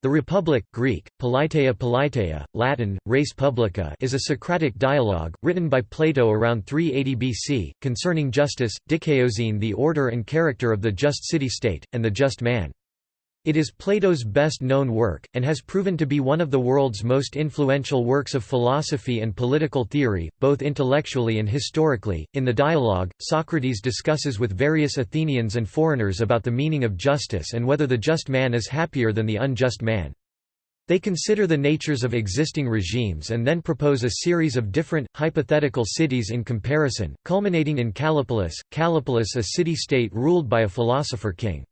The Republic Greek, Politeia Politeia, Latin, Res Publica is a Socratic dialogue, written by Plato around 380 BC, concerning justice, dikaiosune the order and character of the just city-state, and the just man. It is Plato's best-known work, and has proven to be one of the world's most influential works of philosophy and political theory, both intellectually and historically. In the dialogue, Socrates discusses with various Athenians and foreigners about the meaning of justice and whether the just man is happier than the unjust man. They consider the natures of existing regimes and then propose a series of different, hypothetical cities in comparison, culminating in Callipolis, Callipolis a city-state ruled by a philosopher-king.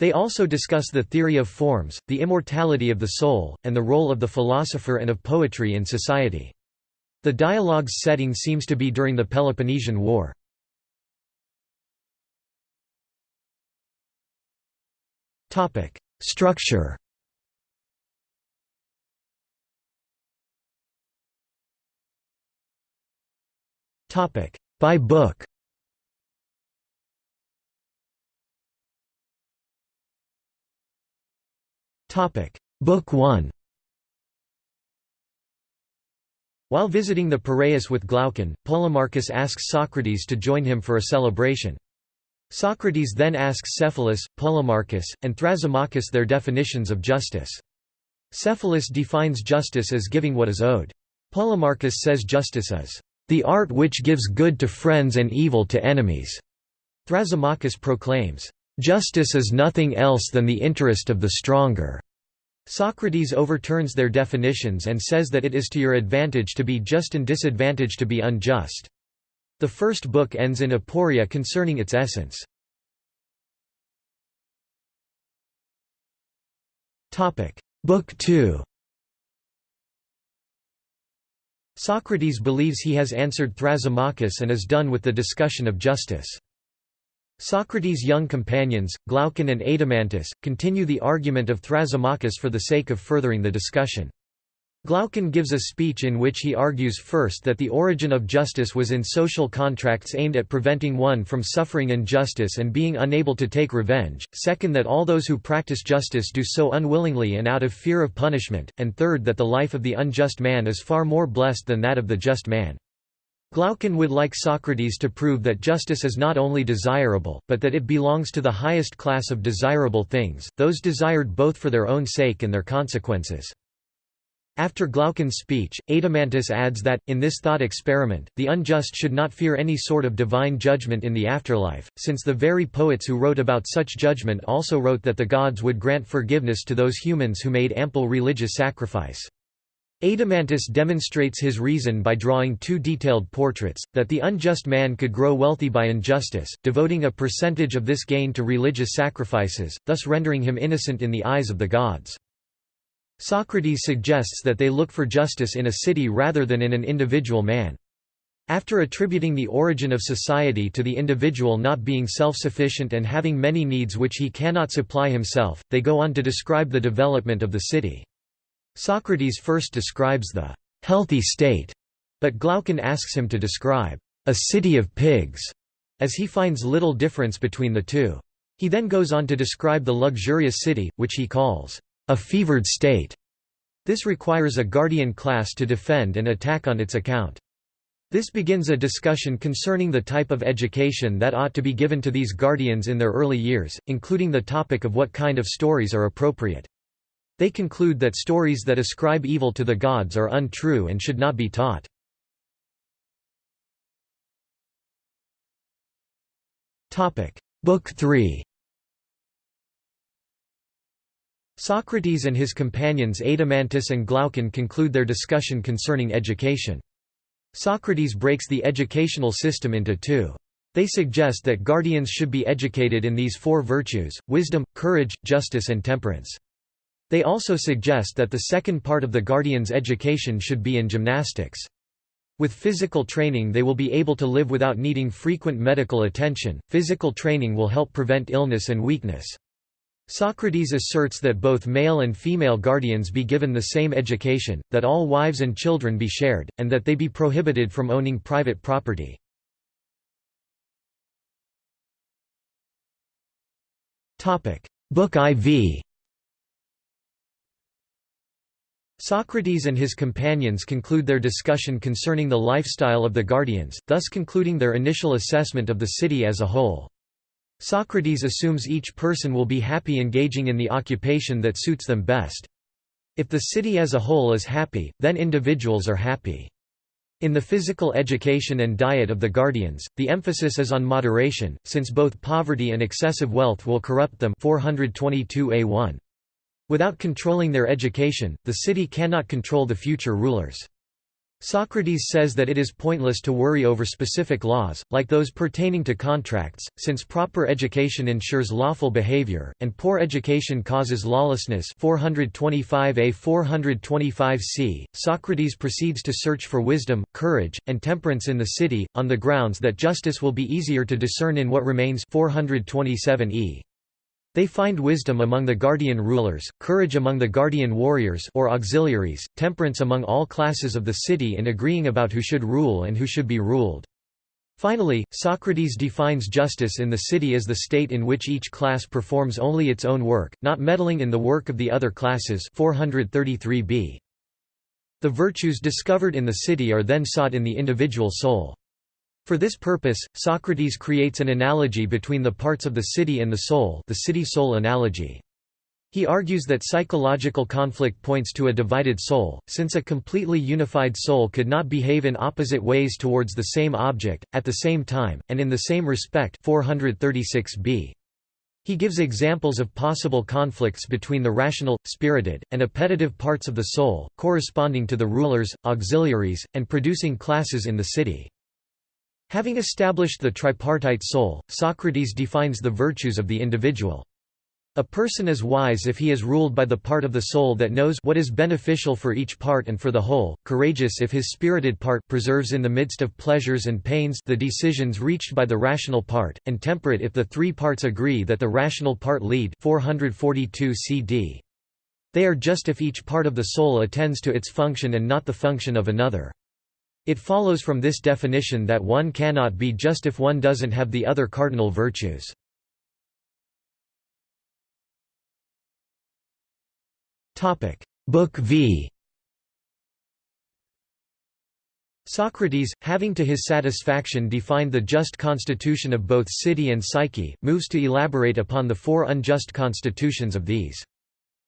They also discuss the theory of forms, the immortality of the soul, and the role of the philosopher and of poetry in society. The dialogue's setting seems to be during the Peloponnesian War. Topic: Structure Topic: By book Topic: Book 1. While visiting the Piraeus with Glaucon, Polemarchus asks Socrates to join him for a celebration. Socrates then asks Cephalus, Polemarchus, and Thrasymachus their definitions of justice. Cephalus defines justice as giving what is owed. Polemarchus says justice is the art which gives good to friends and evil to enemies. Thrasymachus proclaims, Justice is nothing else than the interest of the stronger. Socrates overturns their definitions and says that it is to your advantage to be just and disadvantage to be unjust. The first book ends in aporia concerning its essence. Book 2 Socrates believes he has answered Thrasymachus and is done with the discussion of justice. Socrates' young companions, Glaucon and Adeimantus, continue the argument of Thrasymachus for the sake of furthering the discussion. Glaucon gives a speech in which he argues first that the origin of justice was in social contracts aimed at preventing one from suffering injustice and being unable to take revenge, second that all those who practice justice do so unwillingly and out of fear of punishment, and third that the life of the unjust man is far more blessed than that of the just man. Glaucon would like Socrates to prove that justice is not only desirable, but that it belongs to the highest class of desirable things, those desired both for their own sake and their consequences. After Glaucon's speech, Adeimantus adds that, in this thought experiment, the unjust should not fear any sort of divine judgment in the afterlife, since the very poets who wrote about such judgment also wrote that the gods would grant forgiveness to those humans who made ample religious sacrifice. Adeimantus demonstrates his reason by drawing two detailed portraits, that the unjust man could grow wealthy by injustice, devoting a percentage of this gain to religious sacrifices, thus rendering him innocent in the eyes of the gods. Socrates suggests that they look for justice in a city rather than in an individual man. After attributing the origin of society to the individual not being self-sufficient and having many needs which he cannot supply himself, they go on to describe the development of the city. Socrates first describes the healthy state, but Glaucon asks him to describe a city of pigs, as he finds little difference between the two. He then goes on to describe the luxurious city, which he calls a fevered state. This requires a guardian class to defend and attack on its account. This begins a discussion concerning the type of education that ought to be given to these guardians in their early years, including the topic of what kind of stories are appropriate. They conclude that stories that ascribe evil to the gods are untrue and should not be taught. Book 3 Socrates and his companions Adeimantus and Glaucon conclude their discussion concerning education. Socrates breaks the educational system into two. They suggest that guardians should be educated in these four virtues, wisdom, courage, justice and temperance. They also suggest that the second part of the guardian's education should be in gymnastics. With physical training they will be able to live without needing frequent medical attention. Physical training will help prevent illness and weakness. Socrates asserts that both male and female guardians be given the same education, that all wives and children be shared, and that they be prohibited from owning private property. Book IV Socrates and his companions conclude their discussion concerning the lifestyle of the guardians, thus concluding their initial assessment of the city as a whole. Socrates assumes each person will be happy engaging in the occupation that suits them best. If the city as a whole is happy, then individuals are happy. In the physical education and diet of the guardians, the emphasis is on moderation, since both poverty and excessive wealth will corrupt them 422a1. Without controlling their education, the city cannot control the future rulers. Socrates says that it is pointless to worry over specific laws, like those pertaining to contracts, since proper education ensures lawful behavior, and poor education causes lawlessness 425a 425c. Socrates proceeds to search for wisdom, courage, and temperance in the city, on the grounds that justice will be easier to discern in what remains 427e. They find wisdom among the guardian rulers, courage among the guardian warriors or auxiliaries, temperance among all classes of the city in agreeing about who should rule and who should be ruled. Finally, Socrates defines justice in the city as the state in which each class performs only its own work, not meddling in the work of the other classes 433b. The virtues discovered in the city are then sought in the individual soul. For this purpose, Socrates creates an analogy between the parts of the city and the soul the city-soul analogy. He argues that psychological conflict points to a divided soul, since a completely unified soul could not behave in opposite ways towards the same object, at the same time, and in the same respect 436b. He gives examples of possible conflicts between the rational, spirited, and appetitive parts of the soul, corresponding to the rulers, auxiliaries, and producing classes in the city. Having established the tripartite soul, Socrates defines the virtues of the individual. A person is wise if he is ruled by the part of the soul that knows what is beneficial for each part and for the whole, courageous if his spirited part preserves in the midst of pleasures and pains the decisions reached by the rational part, and temperate if the three parts agree that the rational part lead 442 CD. They are just if each part of the soul attends to its function and not the function of another. It follows from this definition that one cannot be just if one doesn't have the other cardinal virtues. Book V Socrates, having to his satisfaction defined the just constitution of both city and psyche, moves to elaborate upon the four unjust constitutions of these.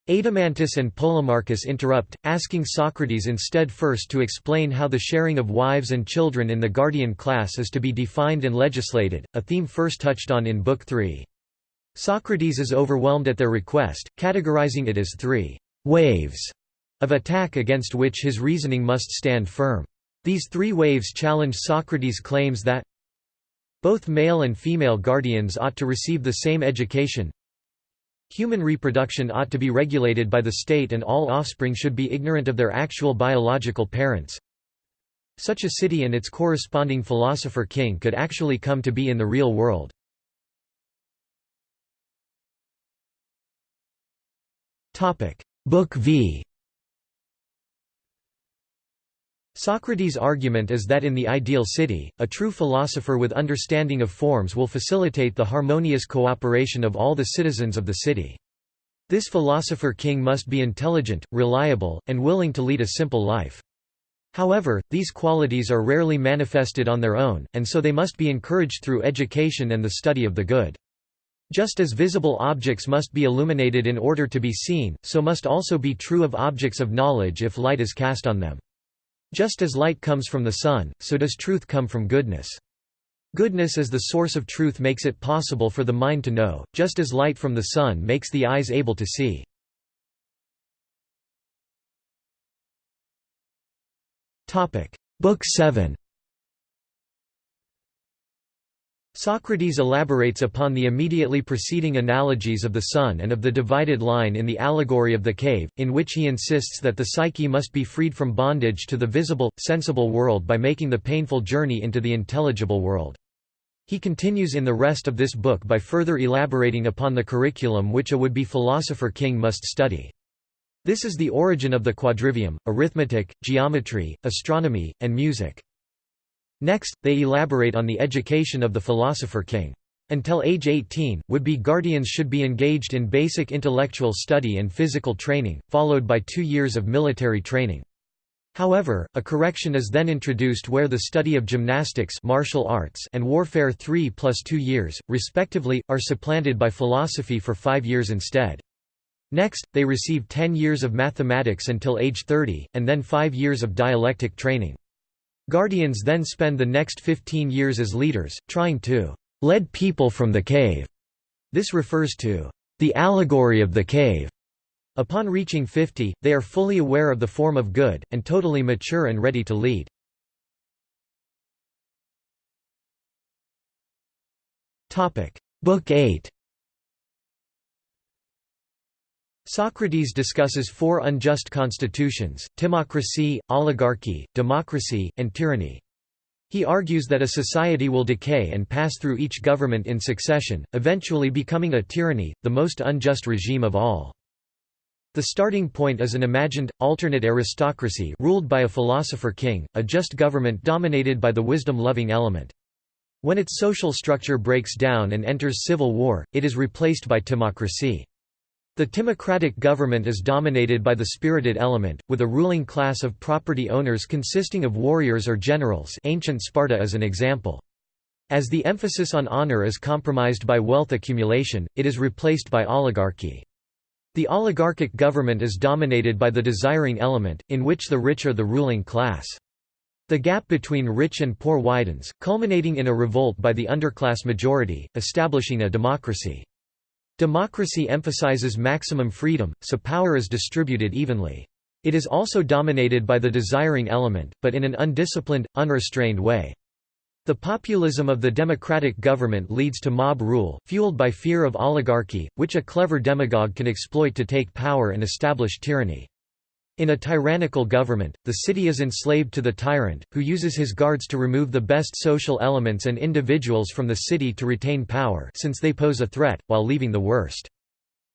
Adeimantus and Polemarchus interrupt, asking Socrates instead first to explain how the sharing of wives and children in the guardian class is to be defined and legislated, a theme first touched on in Book 3. Socrates is overwhelmed at their request, categorizing it as three «waves» of attack against which his reasoning must stand firm. These three waves challenge Socrates' claims that both male and female guardians ought to receive the same education Human reproduction ought to be regulated by the state and all offspring should be ignorant of their actual biological parents. Such a city and its corresponding philosopher-king could actually come to be in the real world. Book V Socrates' argument is that in the ideal city, a true philosopher with understanding of forms will facilitate the harmonious cooperation of all the citizens of the city. This philosopher-king must be intelligent, reliable, and willing to lead a simple life. However, these qualities are rarely manifested on their own, and so they must be encouraged through education and the study of the good. Just as visible objects must be illuminated in order to be seen, so must also be true of objects of knowledge if light is cast on them. Just as light comes from the sun, so does truth come from goodness. Goodness as the source of truth makes it possible for the mind to know, just as light from the sun makes the eyes able to see. Book 7 Socrates elaborates upon the immediately preceding analogies of the sun and of the divided line in the allegory of the cave, in which he insists that the psyche must be freed from bondage to the visible, sensible world by making the painful journey into the intelligible world. He continues in the rest of this book by further elaborating upon the curriculum which a would-be philosopher-king must study. This is the origin of the quadrivium, arithmetic, geometry, astronomy, and music. Next, they elaborate on the education of the philosopher king. Until age 18, would-be guardians should be engaged in basic intellectual study and physical training, followed by two years of military training. However, a correction is then introduced where the study of gymnastics martial arts and warfare 3 plus 2 years, respectively, are supplanted by philosophy for 5 years instead. Next, they receive 10 years of mathematics until age 30, and then 5 years of dialectic training. Guardians then spend the next 15 years as leaders, trying to led people from the cave. This refers to the allegory of the cave. Upon reaching 50, they are fully aware of the form of good, and totally mature and ready to lead. Book 8 Socrates discusses four unjust constitutions, timocracy, oligarchy, democracy, and tyranny. He argues that a society will decay and pass through each government in succession, eventually becoming a tyranny, the most unjust regime of all. The starting point is an imagined, alternate aristocracy ruled by a philosopher-king, a just government dominated by the wisdom-loving element. When its social structure breaks down and enters civil war, it is replaced by timocracy. The timocratic government is dominated by the spirited element, with a ruling class of property owners consisting of warriors or generals ancient Sparta is an example. As the emphasis on honor is compromised by wealth accumulation, it is replaced by oligarchy. The oligarchic government is dominated by the desiring element, in which the rich are the ruling class. The gap between rich and poor widens, culminating in a revolt by the underclass majority, establishing a democracy. Democracy emphasizes maximum freedom, so power is distributed evenly. It is also dominated by the desiring element, but in an undisciplined, unrestrained way. The populism of the democratic government leads to mob rule, fueled by fear of oligarchy, which a clever demagogue can exploit to take power and establish tyranny. In a tyrannical government, the city is enslaved to the tyrant, who uses his guards to remove the best social elements and individuals from the city to retain power since they pose a threat, while leaving the worst.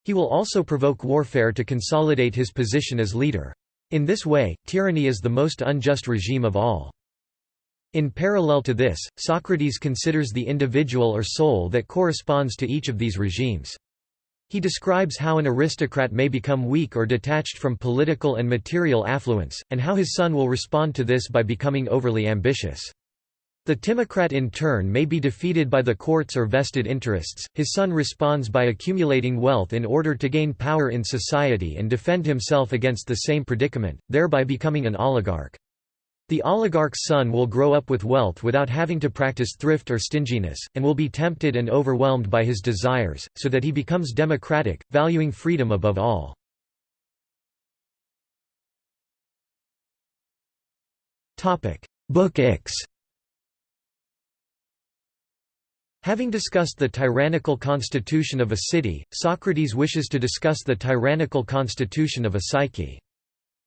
He will also provoke warfare to consolidate his position as leader. In this way, tyranny is the most unjust regime of all. In parallel to this, Socrates considers the individual or soul that corresponds to each of these regimes. He describes how an aristocrat may become weak or detached from political and material affluence, and how his son will respond to this by becoming overly ambitious. The timocrat in turn may be defeated by the courts or vested interests, his son responds by accumulating wealth in order to gain power in society and defend himself against the same predicament, thereby becoming an oligarch. The oligarch's son will grow up with wealth without having to practice thrift or stinginess, and will be tempted and overwhelmed by his desires, so that he becomes democratic, valuing freedom above all. Book X Having discussed the tyrannical constitution of a city, Socrates wishes to discuss the tyrannical constitution of a psyche.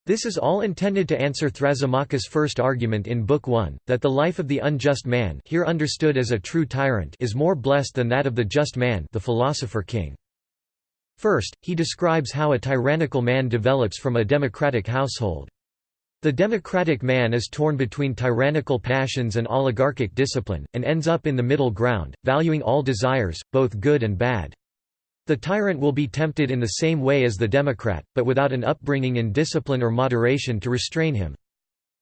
This is all intended to answer Thrasymachus' first argument in Book 1, that the life of the unjust man here understood as a true tyrant is more blessed than that of the just man the philosopher-king. First, he describes how a tyrannical man develops from a democratic household. The democratic man is torn between tyrannical passions and oligarchic discipline, and ends up in the middle ground, valuing all desires, both good and bad. The tyrant will be tempted in the same way as the democrat, but without an upbringing in discipline or moderation to restrain him.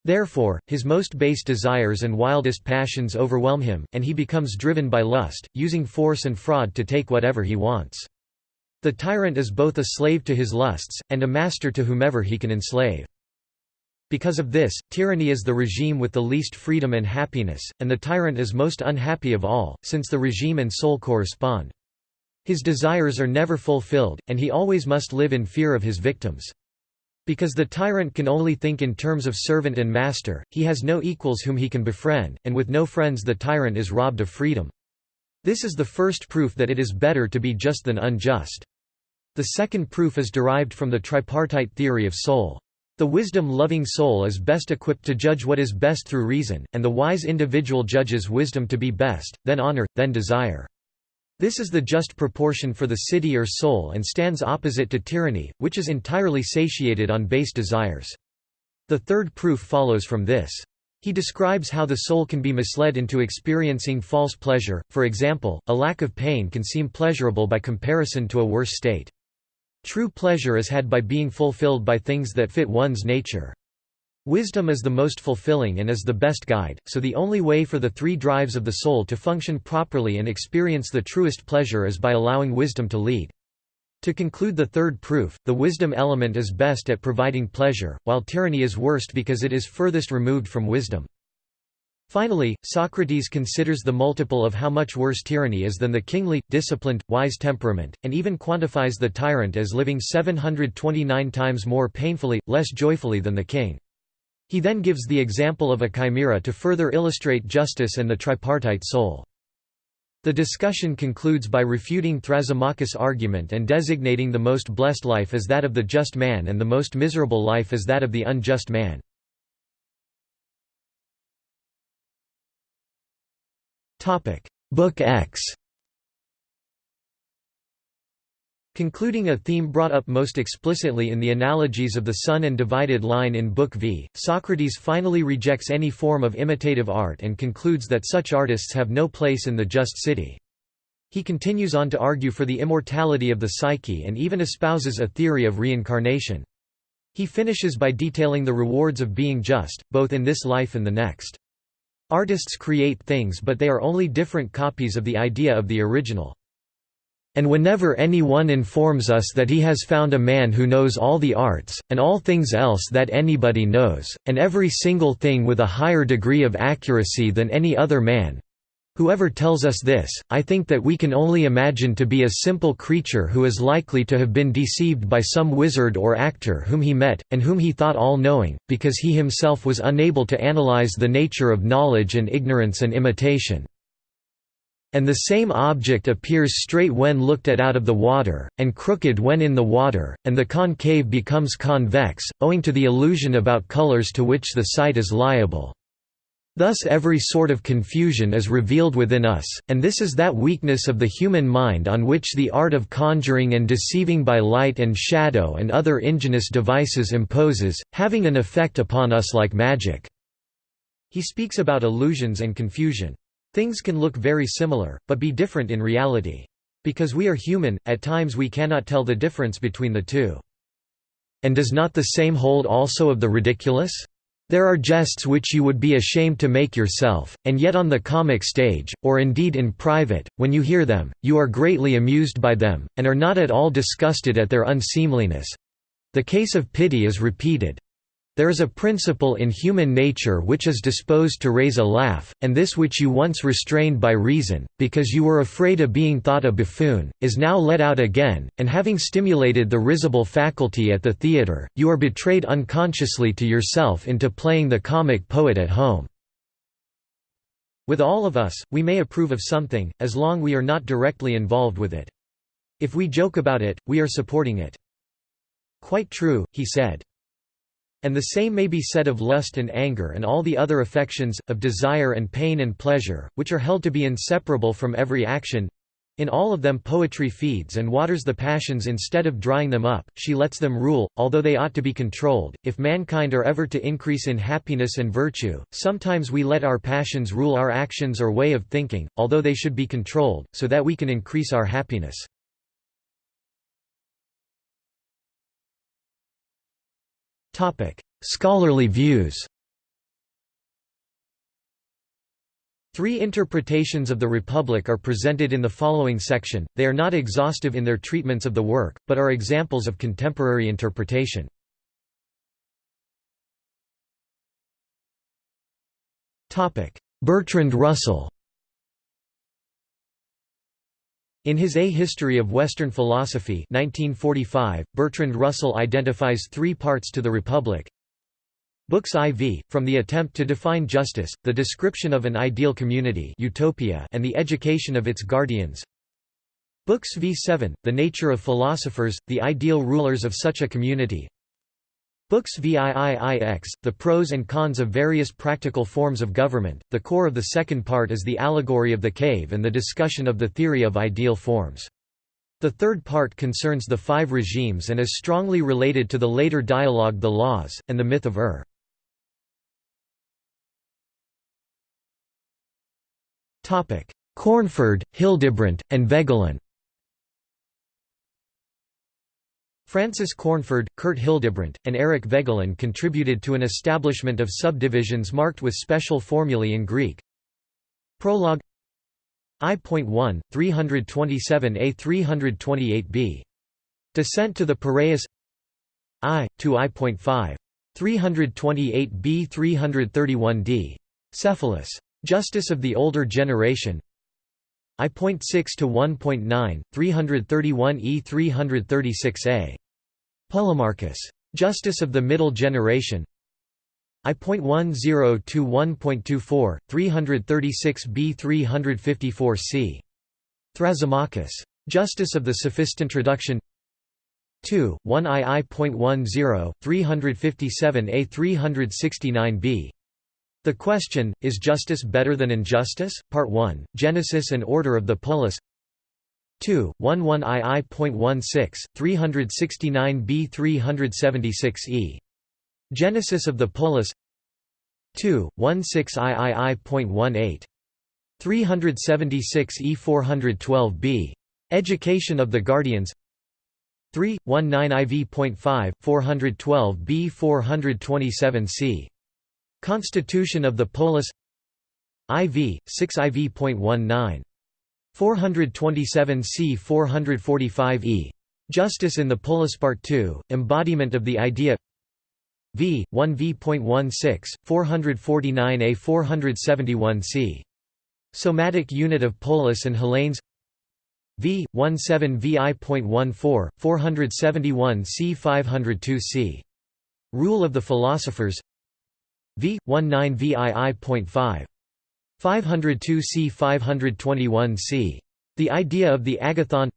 Therefore, his most base desires and wildest passions overwhelm him, and he becomes driven by lust, using force and fraud to take whatever he wants. The tyrant is both a slave to his lusts, and a master to whomever he can enslave. Because of this, tyranny is the regime with the least freedom and happiness, and the tyrant is most unhappy of all, since the regime and soul correspond. His desires are never fulfilled, and he always must live in fear of his victims. Because the tyrant can only think in terms of servant and master, he has no equals whom he can befriend, and with no friends the tyrant is robbed of freedom. This is the first proof that it is better to be just than unjust. The second proof is derived from the tripartite theory of soul. The wisdom-loving soul is best equipped to judge what is best through reason, and the wise individual judges wisdom to be best, then honor, then desire. This is the just proportion for the city or soul and stands opposite to tyranny, which is entirely satiated on base desires. The third proof follows from this. He describes how the soul can be misled into experiencing false pleasure, for example, a lack of pain can seem pleasurable by comparison to a worse state. True pleasure is had by being fulfilled by things that fit one's nature. Wisdom is the most fulfilling and is the best guide, so the only way for the three drives of the soul to function properly and experience the truest pleasure is by allowing wisdom to lead. To conclude the third proof, the wisdom element is best at providing pleasure, while tyranny is worst because it is furthest removed from wisdom. Finally, Socrates considers the multiple of how much worse tyranny is than the kingly, disciplined, wise temperament, and even quantifies the tyrant as living 729 times more painfully, less joyfully than the king. He then gives the example of a chimera to further illustrate justice and the tripartite soul. The discussion concludes by refuting Thrasymachus' argument and designating the most blessed life as that of the just man and the most miserable life as that of the unjust man. Book X Concluding a theme brought up most explicitly in the analogies of the sun and divided line in Book V, Socrates finally rejects any form of imitative art and concludes that such artists have no place in the just city. He continues on to argue for the immortality of the psyche and even espouses a theory of reincarnation. He finishes by detailing the rewards of being just, both in this life and the next. Artists create things but they are only different copies of the idea of the original. And whenever any one informs us that he has found a man who knows all the arts, and all things else that anybody knows, and every single thing with a higher degree of accuracy than any other man, Whoever tells us this, I think that we can only imagine to be a simple creature who is likely to have been deceived by some wizard or actor whom he met, and whom he thought all-knowing, because he himself was unable to analyze the nature of knowledge and ignorance and imitation. And the same object appears straight when looked at out of the water, and crooked when in the water, and the concave becomes convex, owing to the illusion about colors to which the sight is liable. Thus every sort of confusion is revealed within us, and this is that weakness of the human mind on which the art of conjuring and deceiving by light and shadow and other ingenious devices imposes, having an effect upon us like magic." He speaks about illusions and confusion. Things can look very similar, but be different in reality. Because we are human, at times we cannot tell the difference between the two. And does not the same hold also of the ridiculous? There are jests which you would be ashamed to make yourself, and yet on the comic stage, or indeed in private, when you hear them, you are greatly amused by them, and are not at all disgusted at their unseemliness. The case of pity is repeated. There is a principle in human nature which is disposed to raise a laugh, and this which you once restrained by reason, because you were afraid of being thought a buffoon, is now let out again, and having stimulated the risible faculty at the theatre, you are betrayed unconsciously to yourself into playing the comic poet at home. With all of us, we may approve of something, as long we are not directly involved with it. If we joke about it, we are supporting it. Quite true, he said. And the same may be said of lust and anger and all the other affections, of desire and pain and pleasure, which are held to be inseparable from every action. In all of them poetry feeds and waters the passions instead of drying them up, she lets them rule, although they ought to be controlled. If mankind are ever to increase in happiness and virtue, sometimes we let our passions rule our actions or way of thinking, although they should be controlled, so that we can increase our happiness. Scholarly views Three interpretations of the Republic are presented in the following section, they are not exhaustive in their treatments of the work, but are examples of contemporary interpretation. Topic: Bertrand Russell In his A History of Western Philosophy 1945, Bertrand Russell identifies three parts to the Republic. Books IV, from the attempt to define justice, the description of an ideal community utopia and the education of its guardians. Books V7, the nature of philosophers, the ideal rulers of such a community. Books VIIIX, The Pros and Cons of Various Practical Forms of Government. The core of the second part is the allegory of the cave and the discussion of the theory of ideal forms. The third part concerns the five regimes and is strongly related to the later dialogue The Laws, and the myth of Ur. Cornford, Hildebrandt, and Voegelin. Francis Cornford, Kurt Hildebrandt, and Eric Voegelin contributed to an establishment of subdivisions marked with special formulae in Greek. Prologue I.1, 327a 328b. Descent to the Piraeus I, to I.5. 328b 331d. Cephalus. Justice of the Older Generation I.6 to 1.9, 331e 336a. Polemarchus. Justice of the Middle Generation I.10 to 1.24, 336b 354c. Thrasymachus. Justice of the Sophist Introduction 2, 1 II.10, 357a 369b. The question, Is justice better than injustice? Part 1, Genesis and Order of the Polis 2, 11 II.16, 369b 376e. Genesis of the Polis 2, 16 III.18. 376e 412b. Education of the Guardians 3, 19 IV.5, 412b 427c. Constitution of the Polis IV, 6 IV.19. 427 c 445 e. Justice in the Polis Part 2, Embodiment of the Idea v. 1 v.16, 449 a 471 c. Somatic unit of Polis and Hellenes v. 17 vi.14, 471 c 502 c. Rule of the Philosophers v. 19 VII.5. 502 c 521 c. The idea of the agathon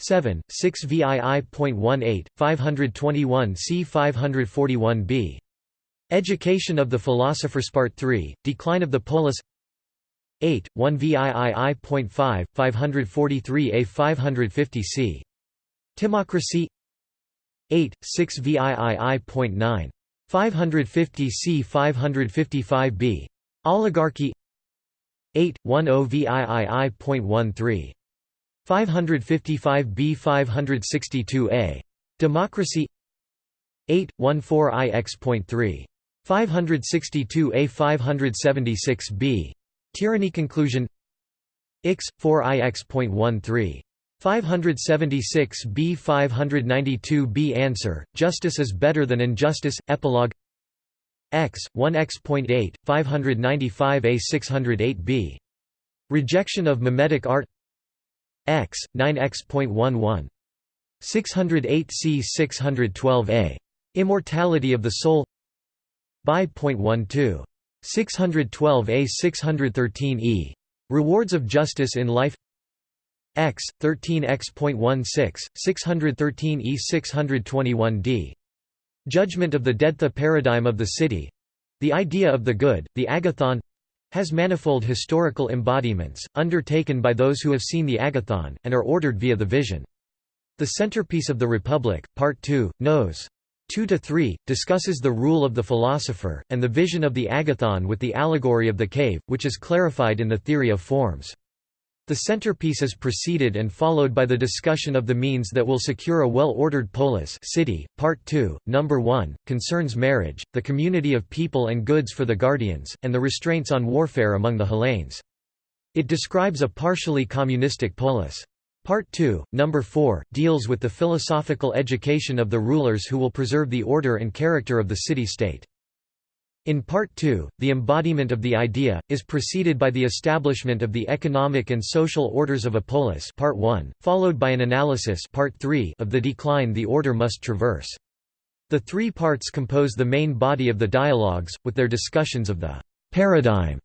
7, 6 VII.18, 521 c 541 b. Education of the Philosophers Part 3, Decline of the Polis 8, 1 VII.5, 543 a 550 c. Timocracy 8, 6 VII.9. 550 c 555 b. Oligarchy 8, 10 VIII.13. 555 b 562 a. Democracy 8, 14 IX.3. 562 a 576 b. Tyranny conclusion Ix, 4 IX.13. 576 b 592 b Answer, Justice is better than injustice, Epilogue X, 1x.8, 595 a 608 b. Rejection of mimetic art X, 9x.11. 608 c 612 a. Immortality of the soul By.12. 612 a 613 e. Rewards of justice in life X, 13x.16, 613 E 621 d. Judgment of the Dead The paradigm of the city the idea of the good, the agathon has manifold historical embodiments, undertaken by those who have seen the agathon, and are ordered via the vision. The centerpiece of the Republic, Part 2, Nos. Two to Three, discusses the rule of the philosopher, and the vision of the agathon with the allegory of the cave, which is clarified in the theory of forms. The centerpiece is preceded and followed by the discussion of the means that will secure a well-ordered polis city. Part 2, Number 1, concerns marriage, the community of people and goods for the guardians, and the restraints on warfare among the Hellenes. It describes a partially communistic polis. Part 2, Number 4, deals with the philosophical education of the rulers who will preserve the order and character of the city-state. In Part 2, the embodiment of the idea, is preceded by the establishment of the economic and social orders of a polis part 1, followed by an analysis part 3 of the decline the order must traverse. The three parts compose the main body of the dialogues, with their discussions of the «paradigm»,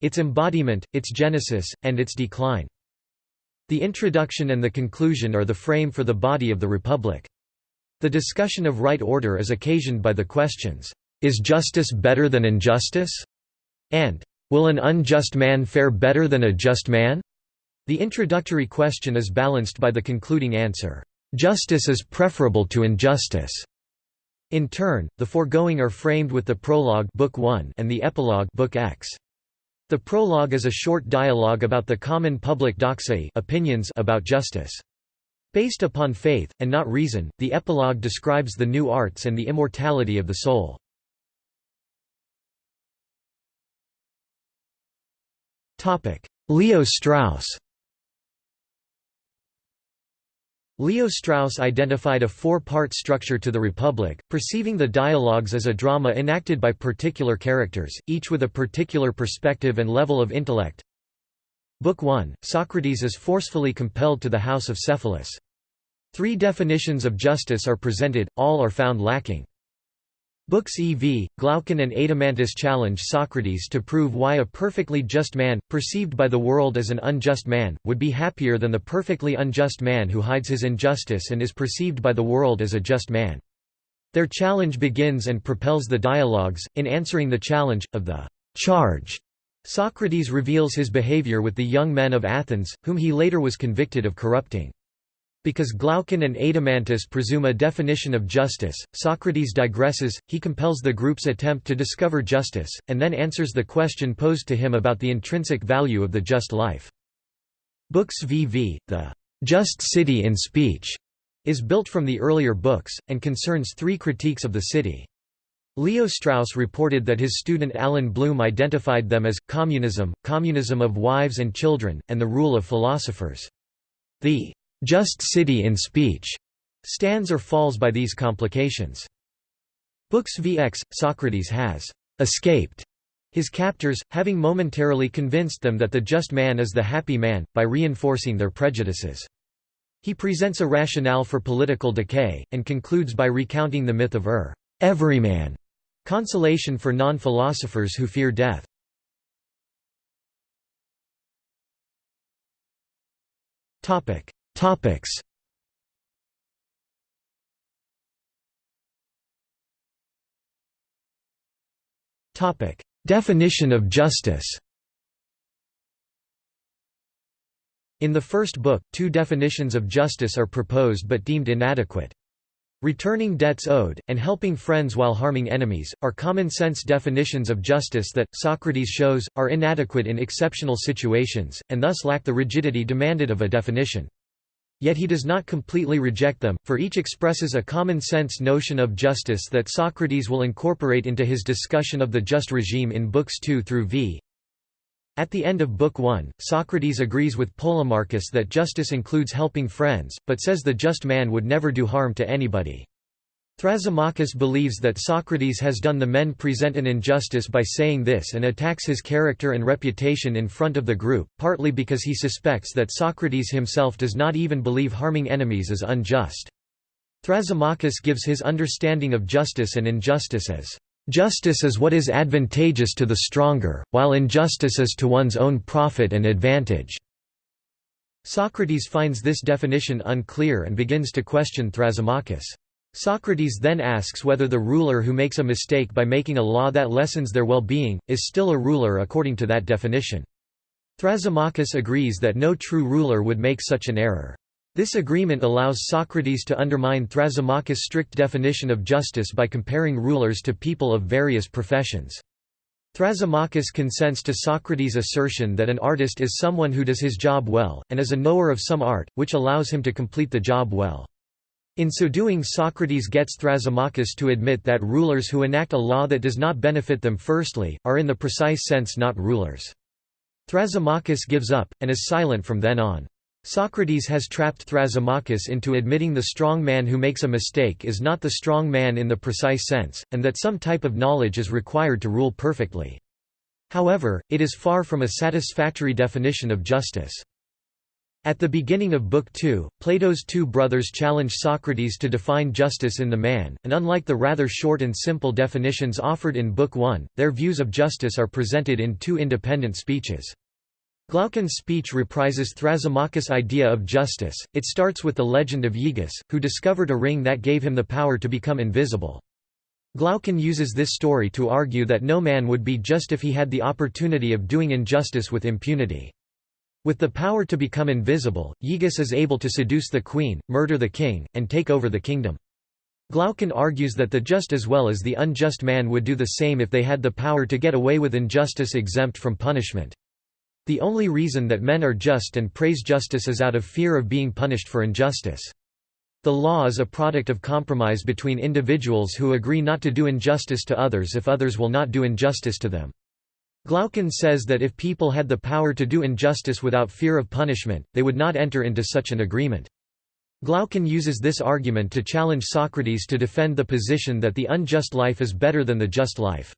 its embodiment, its genesis, and its decline. The introduction and the conclusion are the frame for the body of the Republic. The discussion of right order is occasioned by the questions, is justice better than injustice? And, Will an unjust man fare better than a just man? The introductory question is balanced by the concluding answer, Justice is preferable to injustice. In turn, the foregoing are framed with the prologue book 1 and the epilogue book X. The prologue is a short dialogue about the common public doxai opinions about justice. Based upon faith, and not reason, the epilogue describes the new arts and the immortality of the soul. Leo Strauss Leo Strauss identified a four-part structure to the Republic, perceiving the dialogues as a drama enacted by particular characters, each with a particular perspective and level of intellect. Book 1, Socrates is forcefully compelled to the house of Cephalus. Three definitions of justice are presented, all are found lacking. Books EV, Glaucon and Adeimantus challenge Socrates to prove why a perfectly just man, perceived by the world as an unjust man, would be happier than the perfectly unjust man who hides his injustice and is perceived by the world as a just man. Their challenge begins and propels the dialogues. In answering the challenge, of the charge, Socrates reveals his behavior with the young men of Athens, whom he later was convicted of corrupting. Because Glaucon and Adeimantus presume a definition of justice, Socrates digresses, he compels the group's attempt to discover justice, and then answers the question posed to him about the intrinsic value of the just life. Books VV, the just city in speech, is built from the earlier books, and concerns three critiques of the city. Leo Strauss reported that his student Allan Bloom identified them as, communism, communism of wives and children, and the rule of philosophers. The just city in speech stands or falls by these complications. Books VX, Socrates has escaped his captors, having momentarily convinced them that the just man is the happy man, by reinforcing their prejudices. He presents a rationale for political decay, and concludes by recounting the myth of Ur, everyman, consolation for non-philosophers who fear death. Topics Topic: Definition of justice. In the first book, two definitions of justice are proposed but deemed inadequate. Returning debts owed, and helping friends while harming enemies, are common-sense definitions of justice that, Socrates shows, are inadequate in exceptional situations, and thus lack the rigidity demanded of a definition. Yet he does not completely reject them, for each expresses a common-sense notion of justice that Socrates will incorporate into his discussion of the just regime in books 2 through v. At the end of Book 1, Socrates agrees with Polemarchus that justice includes helping friends, but says the just man would never do harm to anybody. Thrasymachus believes that Socrates has done the men present an injustice by saying this and attacks his character and reputation in front of the group, partly because he suspects that Socrates himself does not even believe harming enemies is unjust. Thrasymachus gives his understanding of justice and injustice as, "...justice is what is advantageous to the stronger, while injustice is to one's own profit and advantage." Socrates finds this definition unclear and begins to question Thrasymachus. Socrates then asks whether the ruler who makes a mistake by making a law that lessens their well-being, is still a ruler according to that definition. Thrasymachus agrees that no true ruler would make such an error. This agreement allows Socrates to undermine Thrasymachus' strict definition of justice by comparing rulers to people of various professions. Thrasymachus consents to Socrates' assertion that an artist is someone who does his job well, and is a knower of some art, which allows him to complete the job well. In so doing Socrates gets Thrasymachus to admit that rulers who enact a law that does not benefit them firstly, are in the precise sense not rulers. Thrasymachus gives up, and is silent from then on. Socrates has trapped Thrasymachus into admitting the strong man who makes a mistake is not the strong man in the precise sense, and that some type of knowledge is required to rule perfectly. However, it is far from a satisfactory definition of justice. At the beginning of Book 2, Plato's two brothers challenge Socrates to define justice in the man, and unlike the rather short and simple definitions offered in Book 1, their views of justice are presented in two independent speeches. Glaucon's speech reprises Thrasymachus' idea of justice, it starts with the legend of Aegus, who discovered a ring that gave him the power to become invisible. Glaucon uses this story to argue that no man would be just if he had the opportunity of doing injustice with impunity. With the power to become invisible, Aegus is able to seduce the queen, murder the king, and take over the kingdom. Glaucon argues that the just as well as the unjust man would do the same if they had the power to get away with injustice exempt from punishment. The only reason that men are just and praise justice is out of fear of being punished for injustice. The law is a product of compromise between individuals who agree not to do injustice to others if others will not do injustice to them. Glaucon says that if people had the power to do injustice without fear of punishment, they would not enter into such an agreement. Glaucon uses this argument to challenge Socrates to defend the position that the unjust life is better than the just life.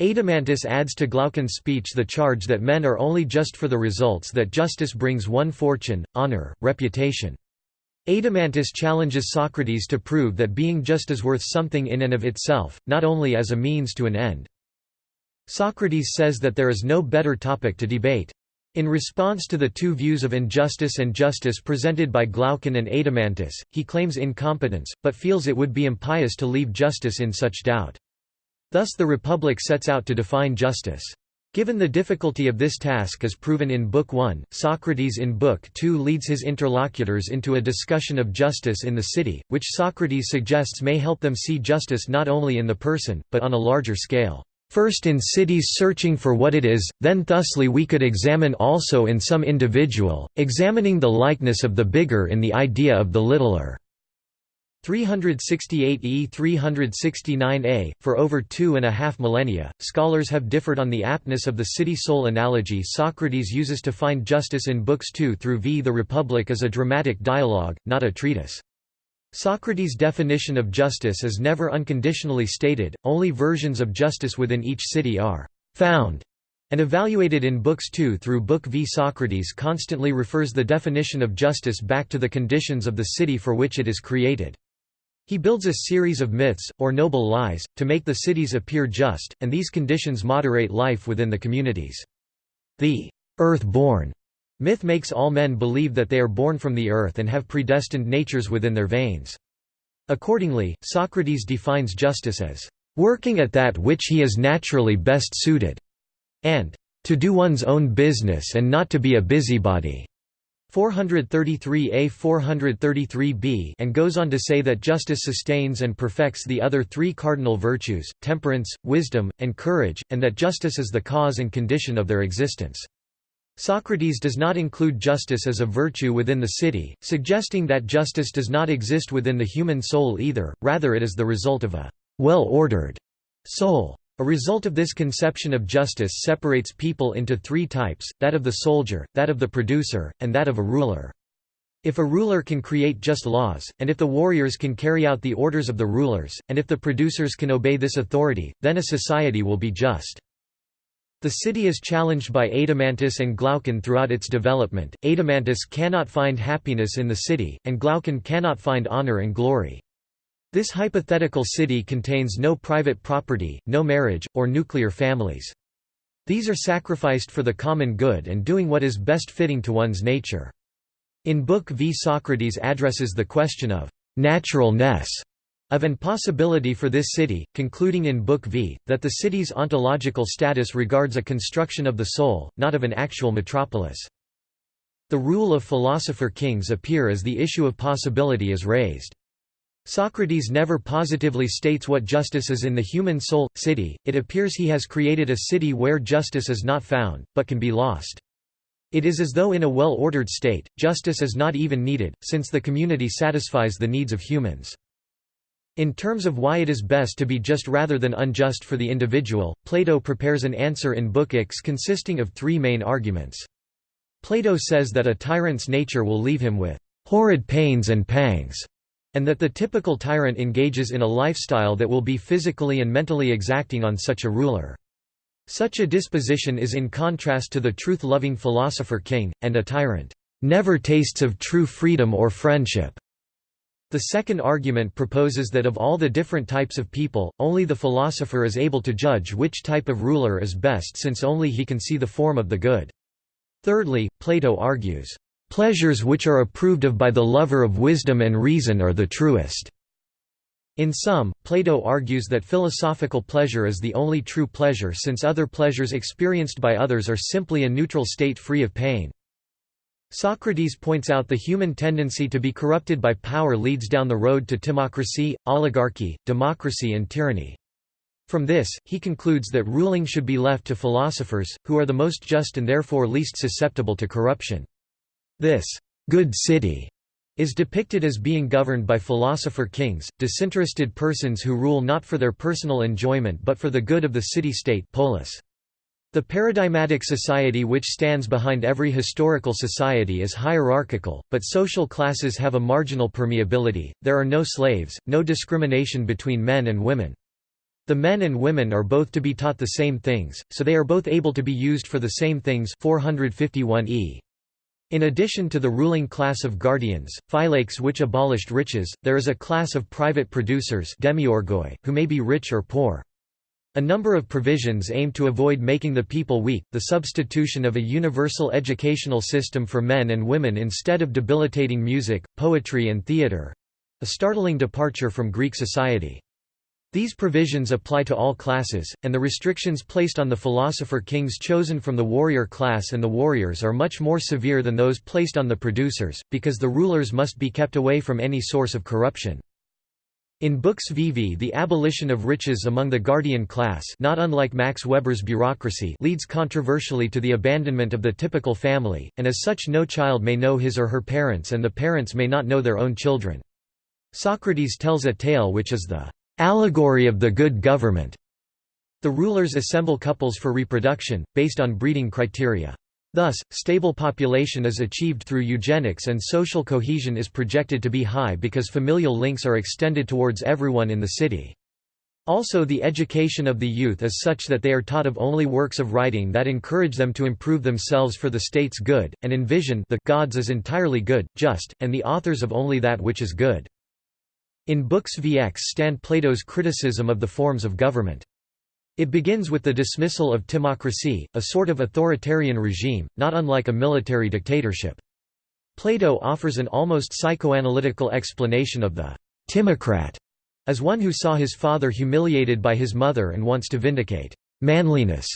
Adeimantus adds to Glaucon's speech the charge that men are only just for the results that justice brings one fortune, honor, reputation. Adeimantus challenges Socrates to prove that being just is worth something in and of itself, not only as a means to an end. Socrates says that there is no better topic to debate. In response to the two views of injustice and justice presented by Glaucon and Adeimantus, he claims incompetence, but feels it would be impious to leave justice in such doubt. Thus the Republic sets out to define justice. Given the difficulty of this task as proven in Book 1, Socrates in Book 2 leads his interlocutors into a discussion of justice in the city, which Socrates suggests may help them see justice not only in the person, but on a larger scale. First in cities searching for what it is, then thusly we could examine also in some individual, examining the likeness of the bigger in the idea of the littler. 368e 369a, for over two and a half millennia, scholars have differed on the aptness of the city-soul analogy Socrates uses to find justice in Books 2 through v The Republic as a dramatic dialogue, not a treatise. Socrates' definition of justice is never unconditionally stated, only versions of justice within each city are «found» and evaluated in Books 2 through Book v. Socrates constantly refers the definition of justice back to the conditions of the city for which it is created. He builds a series of myths, or noble lies, to make the cities appear just, and these conditions moderate life within the communities. The earth-born Myth makes all men believe that they are born from the earth and have predestined natures within their veins. Accordingly, Socrates defines justice as, "...working at that which he is naturally best suited," and, "...to do one's own business and not to be a busybody." 433a 433b and goes on to say that justice sustains and perfects the other three cardinal virtues, temperance, wisdom, and courage, and that justice is the cause and condition of their existence. Socrates does not include justice as a virtue within the city, suggesting that justice does not exist within the human soul either, rather it is the result of a well-ordered soul. A result of this conception of justice separates people into three types, that of the soldier, that of the producer, and that of a ruler. If a ruler can create just laws, and if the warriors can carry out the orders of the rulers, and if the producers can obey this authority, then a society will be just. The city is challenged by Adeimantus and Glaucon throughout its development. Adeimantus cannot find happiness in the city, and Glaucon cannot find honor and glory. This hypothetical city contains no private property, no marriage, or nuclear families. These are sacrificed for the common good and doing what is best fitting to one's nature. In Book v Socrates addresses the question of naturalness of an possibility for this city, concluding in Book V, that the city's ontological status regards a construction of the soul, not of an actual metropolis. The rule of philosopher kings appear as the issue of possibility is raised. Socrates never positively states what justice is in the human soul, city, it appears he has created a city where justice is not found, but can be lost. It is as though in a well-ordered state, justice is not even needed, since the community satisfies the needs of humans. In terms of why it is best to be just rather than unjust for the individual, Plato prepares an answer in Book X consisting of three main arguments. Plato says that a tyrant's nature will leave him with horrid pains and pangs, and that the typical tyrant engages in a lifestyle that will be physically and mentally exacting on such a ruler. Such a disposition is in contrast to the truth-loving philosopher king, and a tyrant never tastes of true freedom or friendship. The second argument proposes that of all the different types of people, only the philosopher is able to judge which type of ruler is best since only he can see the form of the good. Thirdly, Plato argues, "...pleasures which are approved of by the lover of wisdom and reason are the truest." In sum, Plato argues that philosophical pleasure is the only true pleasure since other pleasures experienced by others are simply a neutral state free of pain. Socrates points out the human tendency to be corrupted by power leads down the road to timocracy, oligarchy, democracy and tyranny. From this, he concludes that ruling should be left to philosophers, who are the most just and therefore least susceptible to corruption. This good city is depicted as being governed by philosopher kings, disinterested persons who rule not for their personal enjoyment but for the good of the city-state polis. The paradigmatic society which stands behind every historical society is hierarchical, but social classes have a marginal permeability, there are no slaves, no discrimination between men and women. The men and women are both to be taught the same things, so they are both able to be used for the same things 451 e. In addition to the ruling class of guardians, phylakes which abolished riches, there is a class of private producers demiurgoi, who may be rich or poor. A number of provisions aim to avoid making the people weak, the substitution of a universal educational system for men and women instead of debilitating music, poetry and theatre—a startling departure from Greek society. These provisions apply to all classes, and the restrictions placed on the philosopher kings chosen from the warrior class and the warriors are much more severe than those placed on the producers, because the rulers must be kept away from any source of corruption. In Books VV the abolition of riches among the guardian class not unlike Max Weber's bureaucracy leads controversially to the abandonment of the typical family, and as such no child may know his or her parents and the parents may not know their own children. Socrates tells a tale which is the allegory of the good government. The rulers assemble couples for reproduction, based on breeding criteria. Thus, stable population is achieved through eugenics and social cohesion is projected to be high because familial links are extended towards everyone in the city. Also the education of the youth is such that they are taught of only works of writing that encourage them to improve themselves for the state's good, and envision the gods as entirely good, just, and the authors of only that which is good. In Books VX stand Plato's criticism of the forms of government. It begins with the dismissal of timocracy, a sort of authoritarian regime, not unlike a military dictatorship. Plato offers an almost psychoanalytical explanation of the timocrat as one who saw his father humiliated by his mother and wants to vindicate manliness.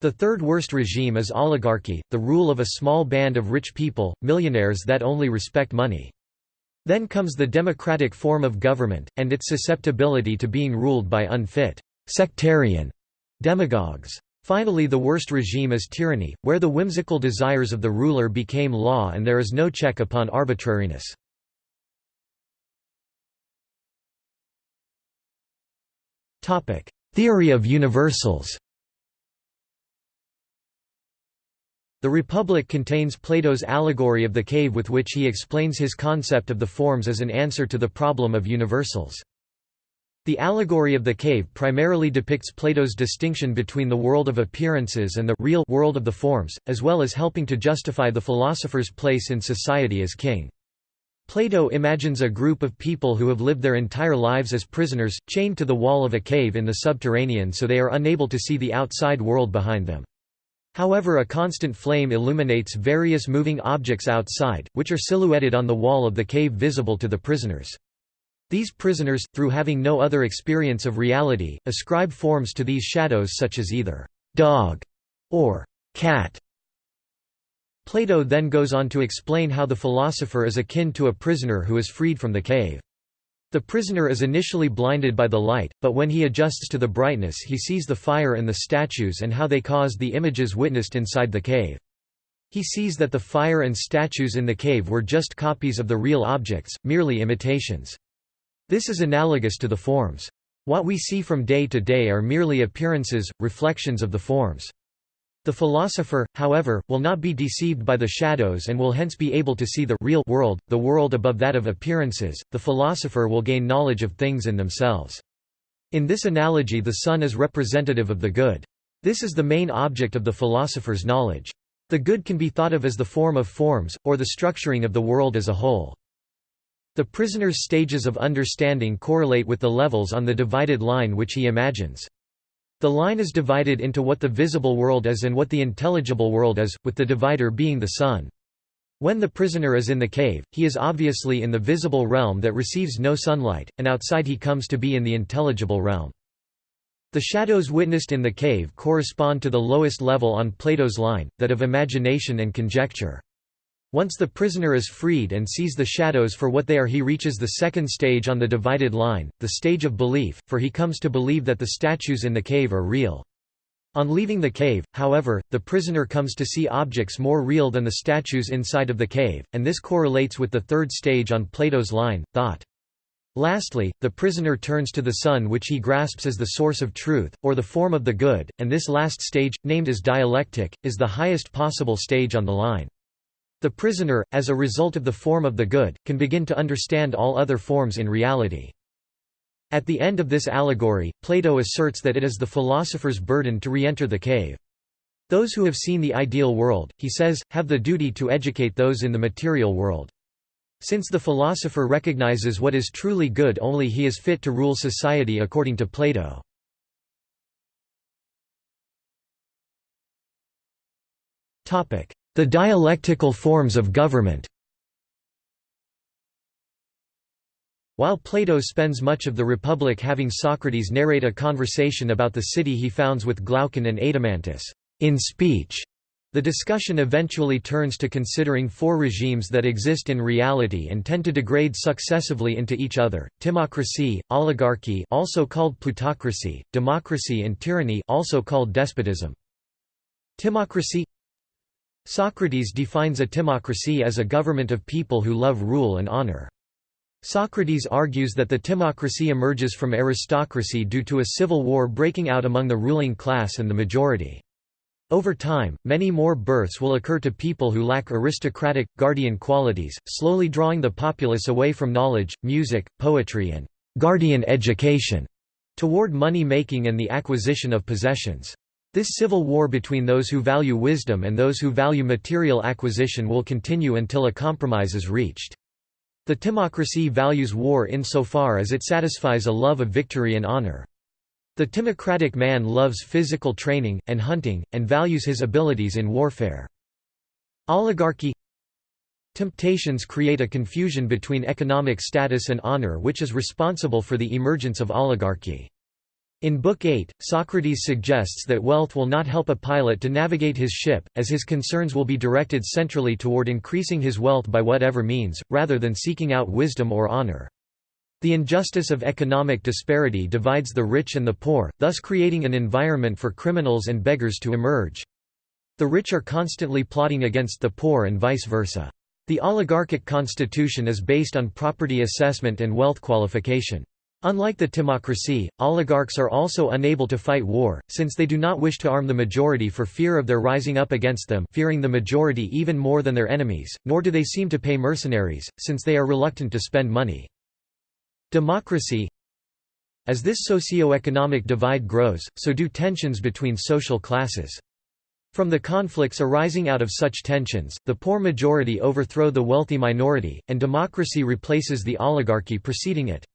The third worst regime is oligarchy, the rule of a small band of rich people, millionaires that only respect money. Then comes the democratic form of government, and its susceptibility to being ruled by unfit, sectarian demagogues. Finally the worst regime is tyranny, where the whimsical desires of the ruler became law and there is no check upon arbitrariness. Theory of universals The Republic contains Plato's allegory of the cave with which he explains his concept of the forms as an answer to the problem of universals. The allegory of the cave primarily depicts Plato's distinction between the world of appearances and the real world of the forms, as well as helping to justify the philosopher's place in society as king. Plato imagines a group of people who have lived their entire lives as prisoners, chained to the wall of a cave in the subterranean so they are unable to see the outside world behind them. However a constant flame illuminates various moving objects outside, which are silhouetted on the wall of the cave visible to the prisoners. These prisoners, through having no other experience of reality, ascribe forms to these shadows such as either «dog» or «cat». Plato then goes on to explain how the philosopher is akin to a prisoner who is freed from the cave. The prisoner is initially blinded by the light, but when he adjusts to the brightness he sees the fire and the statues and how they caused the images witnessed inside the cave. He sees that the fire and statues in the cave were just copies of the real objects, merely imitations. This is analogous to the forms. What we see from day to day are merely appearances, reflections of the forms. The philosopher, however, will not be deceived by the shadows and will hence be able to see the real world, the world above that of appearances. The philosopher will gain knowledge of things in themselves. In this analogy the sun is representative of the good. This is the main object of the philosopher's knowledge. The good can be thought of as the form of forms, or the structuring of the world as a whole. The prisoner's stages of understanding correlate with the levels on the divided line which he imagines. The line is divided into what the visible world is and what the intelligible world is, with the divider being the sun. When the prisoner is in the cave, he is obviously in the visible realm that receives no sunlight, and outside he comes to be in the intelligible realm. The shadows witnessed in the cave correspond to the lowest level on Plato's line, that of imagination and conjecture. Once the prisoner is freed and sees the shadows for what they are he reaches the second stage on the divided line, the stage of belief, for he comes to believe that the statues in the cave are real. On leaving the cave, however, the prisoner comes to see objects more real than the statues inside of the cave, and this correlates with the third stage on Plato's line, thought. Lastly, the prisoner turns to the sun which he grasps as the source of truth, or the form of the good, and this last stage, named as dialectic, is the highest possible stage on the line. The prisoner, as a result of the form of the good, can begin to understand all other forms in reality. At the end of this allegory, Plato asserts that it is the philosopher's burden to re-enter the cave. Those who have seen the ideal world, he says, have the duty to educate those in the material world. Since the philosopher recognizes what is truly good only he is fit to rule society according to Plato. The dialectical forms of government While Plato spends much of the Republic having Socrates narrate a conversation about the city he founds with Glaucon and Adeimantus in speech, the discussion eventually turns to considering four regimes that exist in reality and tend to degrade successively into each other: timocracy, oligarchy, also called plutocracy, democracy and tyranny, also called despotism. Timocracy Socrates defines a timocracy as a government of people who love rule and honor. Socrates argues that the timocracy emerges from aristocracy due to a civil war breaking out among the ruling class and the majority. Over time, many more births will occur to people who lack aristocratic, guardian qualities, slowly drawing the populace away from knowledge, music, poetry and «guardian education» toward money-making and the acquisition of possessions. This civil war between those who value wisdom and those who value material acquisition will continue until a compromise is reached. The timocracy values war insofar as it satisfies a love of victory and honor. The timocratic man loves physical training, and hunting, and values his abilities in warfare. Oligarchy Temptations create a confusion between economic status and honor which is responsible for the emergence of oligarchy. In Book 8, Socrates suggests that wealth will not help a pilot to navigate his ship, as his concerns will be directed centrally toward increasing his wealth by whatever means, rather than seeking out wisdom or honor. The injustice of economic disparity divides the rich and the poor, thus creating an environment for criminals and beggars to emerge. The rich are constantly plotting against the poor and vice versa. The oligarchic constitution is based on property assessment and wealth qualification. Unlike the timocracy, oligarchs are also unable to fight war, since they do not wish to arm the majority for fear of their rising up against them fearing the majority even more than their enemies, nor do they seem to pay mercenaries, since they are reluctant to spend money. Democracy As this socio-economic divide grows, so do tensions between social classes. From the conflicts arising out of such tensions, the poor majority overthrow the wealthy minority, and democracy replaces the oligarchy preceding it.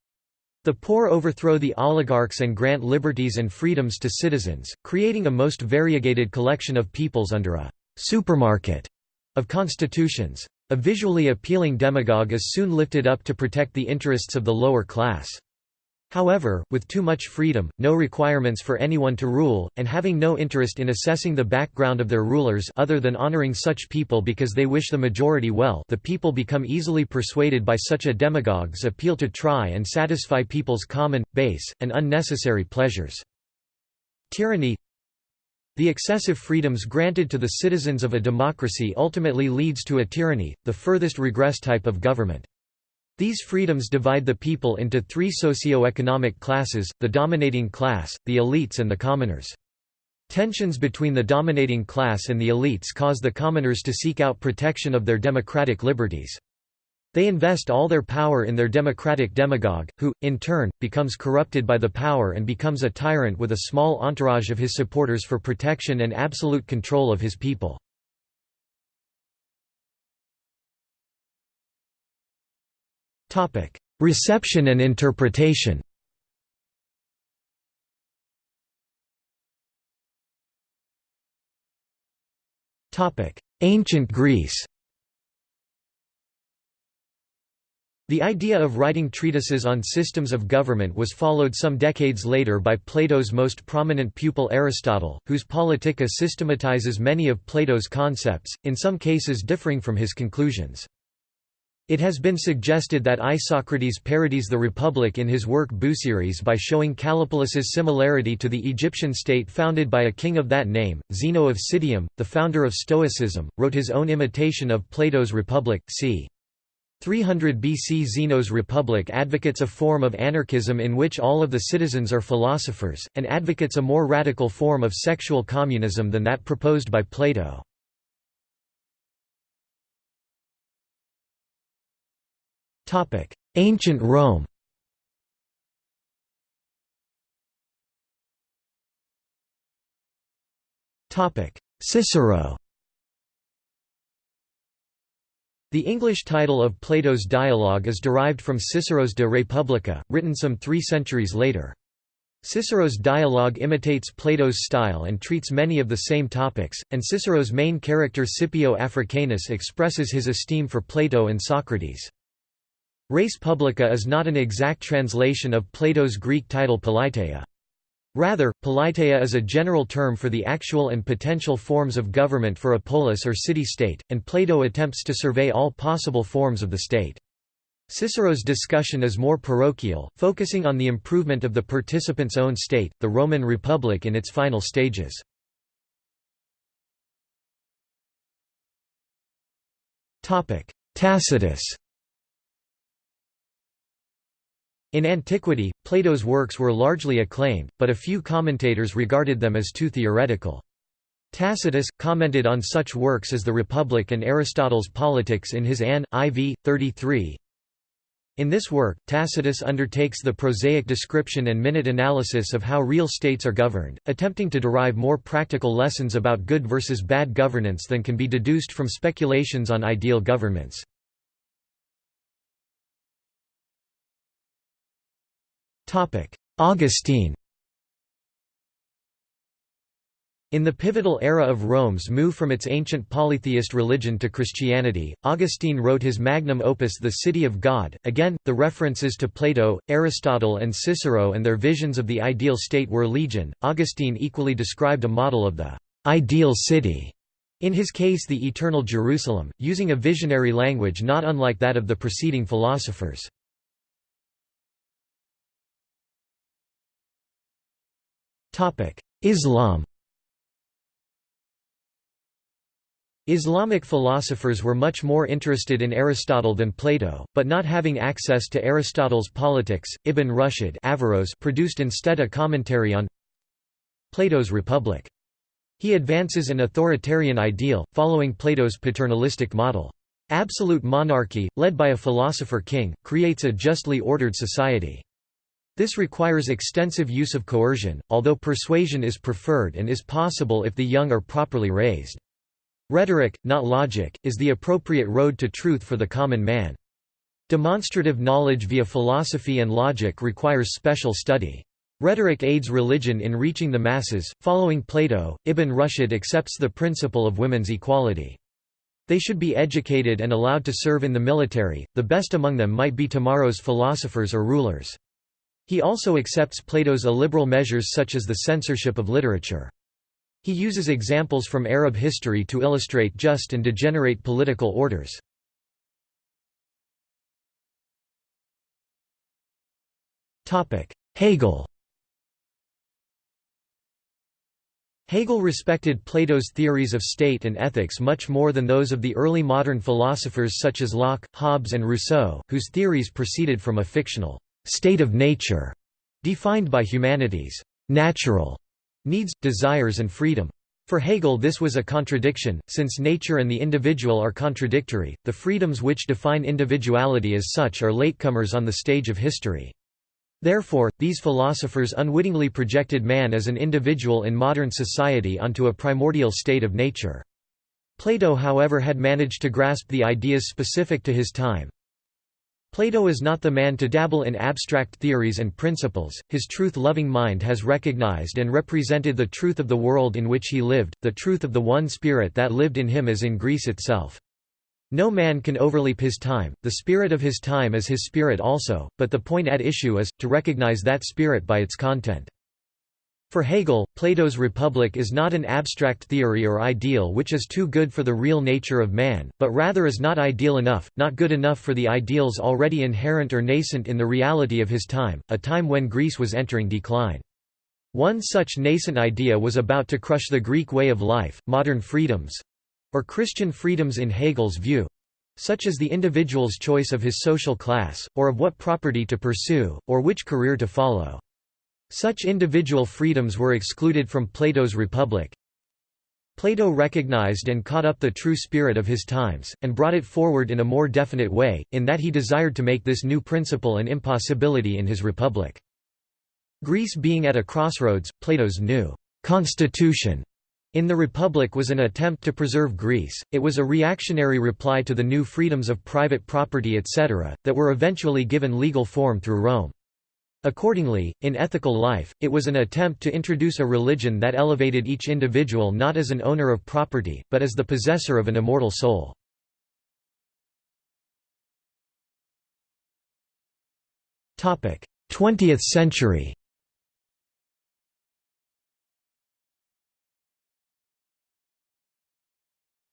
The poor overthrow the oligarchs and grant liberties and freedoms to citizens, creating a most variegated collection of peoples under a «supermarket» of constitutions. A visually appealing demagogue is soon lifted up to protect the interests of the lower class. However, with too much freedom, no requirements for anyone to rule, and having no interest in assessing the background of their rulers other than honoring such people because they wish the majority well the people become easily persuaded by such a demagogue's appeal to try and satisfy people's common, base, and unnecessary pleasures. Tyranny The excessive freedoms granted to the citizens of a democracy ultimately leads to a tyranny, the furthest regress type of government. These freedoms divide the people into three socio-economic classes, the dominating class, the elites and the commoners. Tensions between the dominating class and the elites cause the commoners to seek out protection of their democratic liberties. They invest all their power in their democratic demagogue, who, in turn, becomes corrupted by the power and becomes a tyrant with a small entourage of his supporters for protection and absolute control of his people. Reception and interpretation. Ancient Greece. The idea of writing treatises on systems of government was followed some decades later by Plato's most prominent pupil Aristotle, whose Politica systematizes many of Plato's concepts, in some cases differing from his conclusions. It has been suggested that Isocrates parodies the Republic in his work Busiris by showing Callipolis's similarity to the Egyptian state founded by a king of that name. Zeno of Citium, the founder of Stoicism, wrote his own imitation of Plato's Republic, c. 300 BC Zeno's Republic advocates a form of anarchism in which all of the citizens are philosophers, and advocates a more radical form of sexual communism than that proposed by Plato. Ancient Rome Topic: Cicero The English title of Plato's dialogue is derived from Cicero's De Republica, written some three centuries later. Cicero's dialogue imitates Plato's style and treats many of the same topics, and Cicero's main character Scipio Africanus expresses his esteem for Plato and Socrates. Res publica is not an exact translation of Plato's Greek title Politeia. Rather, politeia is a general term for the actual and potential forms of government for a polis or city-state, and Plato attempts to survey all possible forms of the state. Cicero's discussion is more parochial, focusing on the improvement of the participant's own state, the Roman Republic in its final stages. Tacitus In antiquity, Plato's works were largely acclaimed, but a few commentators regarded them as too theoretical. Tacitus, commented on such works as the Republic and Aristotle's Politics in his Ann. IV. 33. In this work, Tacitus undertakes the prosaic description and minute analysis of how real states are governed, attempting to derive more practical lessons about good versus bad governance than can be deduced from speculations on ideal governments. Augustine In the pivotal era of Rome's move from its ancient polytheist religion to Christianity, Augustine wrote his magnum opus The City of God. Again, the references to Plato, Aristotle, and Cicero and their visions of the ideal state were legion. Augustine equally described a model of the ideal city, in his case the eternal Jerusalem, using a visionary language not unlike that of the preceding philosophers. Islam Islamic philosophers were much more interested in Aristotle than Plato, but not having access to Aristotle's Politics, Ibn Rushd Averroes produced instead a commentary on Plato's Republic. He advances an authoritarian ideal, following Plato's paternalistic model. Absolute monarchy, led by a philosopher-king, creates a justly ordered society. This requires extensive use of coercion, although persuasion is preferred and is possible if the young are properly raised. Rhetoric, not logic, is the appropriate road to truth for the common man. Demonstrative knowledge via philosophy and logic requires special study. Rhetoric aids religion in reaching the masses. Following Plato, Ibn Rushd accepts the principle of women's equality. They should be educated and allowed to serve in the military, the best among them might be tomorrow's philosophers or rulers. He also accepts Plato's illiberal measures such as the censorship of literature. He uses examples from Arab history to illustrate just and degenerate political orders. Hegel Hegel respected Plato's theories of state and ethics much more than those of the early modern philosophers such as Locke, Hobbes and Rousseau, whose theories proceeded from a fictional state of nature, defined by humanity's natural needs, desires and freedom. For Hegel this was a contradiction, since nature and the individual are contradictory, the freedoms which define individuality as such are latecomers on the stage of history. Therefore, these philosophers unwittingly projected man as an individual in modern society onto a primordial state of nature. Plato however had managed to grasp the ideas specific to his time, Plato is not the man to dabble in abstract theories and principles, his truth-loving mind has recognized and represented the truth of the world in which he lived, the truth of the one spirit that lived in him as in Greece itself. No man can overleap his time, the spirit of his time is his spirit also, but the point at issue is, to recognize that spirit by its content. For Hegel, Plato's Republic is not an abstract theory or ideal which is too good for the real nature of man, but rather is not ideal enough, not good enough for the ideals already inherent or nascent in the reality of his time, a time when Greece was entering decline. One such nascent idea was about to crush the Greek way of life, modern freedoms—or Christian freedoms in Hegel's view, such as the individual's choice of his social class, or of what property to pursue, or which career to follow. Such individual freedoms were excluded from Plato's Republic. Plato recognized and caught up the true spirit of his times, and brought it forward in a more definite way, in that he desired to make this new principle an impossibility in his Republic. Greece being at a crossroads, Plato's new «constitution» in the Republic was an attempt to preserve Greece, it was a reactionary reply to the new freedoms of private property etc., that were eventually given legal form through Rome. Accordingly, in ethical life, it was an attempt to introduce a religion that elevated each individual not as an owner of property, but as the possessor of an immortal soul. Topic: Twentieth century.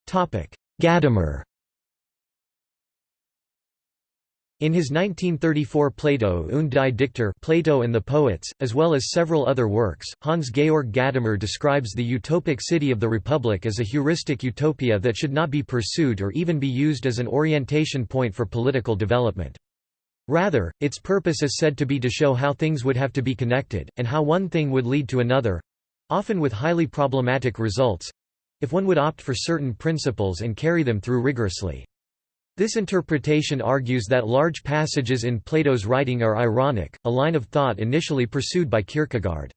Topic: Gadamer In his 1934 Plato und die Dichter Plato and the Poets, as well as several other works, Hans-Georg Gadamer describes the utopic city of the Republic as a heuristic utopia that should not be pursued or even be used as an orientation point for political development. Rather, its purpose is said to be to show how things would have to be connected, and how one thing would lead to another—often with highly problematic results—if one would opt for certain principles and carry them through rigorously. This interpretation argues that large passages in Plato's writing are ironic, a line of thought initially pursued by Kierkegaard.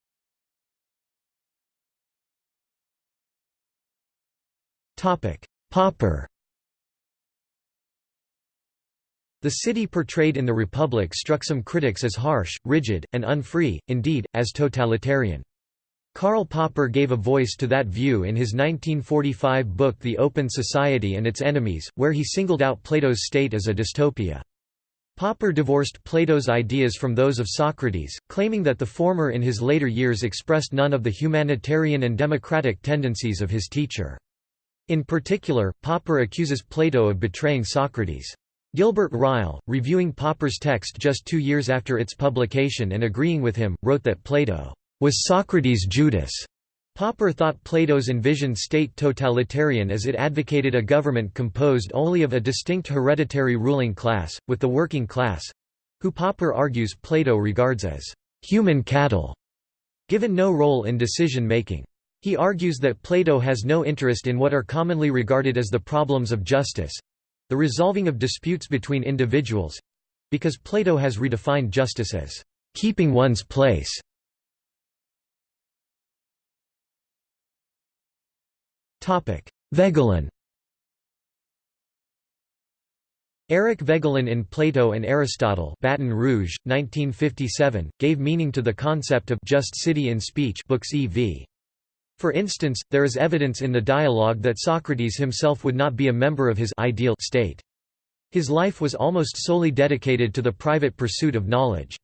Popper The city portrayed in the Republic struck some critics as harsh, rigid, and unfree, indeed, as totalitarian. Karl Popper gave a voice to that view in his 1945 book The Open Society and Its Enemies, where he singled out Plato's state as a dystopia. Popper divorced Plato's ideas from those of Socrates, claiming that the former in his later years expressed none of the humanitarian and democratic tendencies of his teacher. In particular, Popper accuses Plato of betraying Socrates. Gilbert Ryle, reviewing Popper's text just two years after its publication and agreeing with him, wrote that Plato was Socrates Judas. Popper thought Plato's envisioned state totalitarian as it advocated a government composed only of a distinct hereditary ruling class, with the working class—who Popper argues Plato regards as human cattle, given no role in decision-making. He argues that Plato has no interest in what are commonly regarded as the problems of justice—the resolving of disputes between individuals—because Plato has redefined justice as keeping one's place Voegelin Eric Voegelin in Plato and Aristotle Baton Rouge, 1957, gave meaning to the concept of just city in speech books ev. For instance, there is evidence in the dialogue that Socrates himself would not be a member of his ideal state. His life was almost solely dedicated to the private pursuit of knowledge.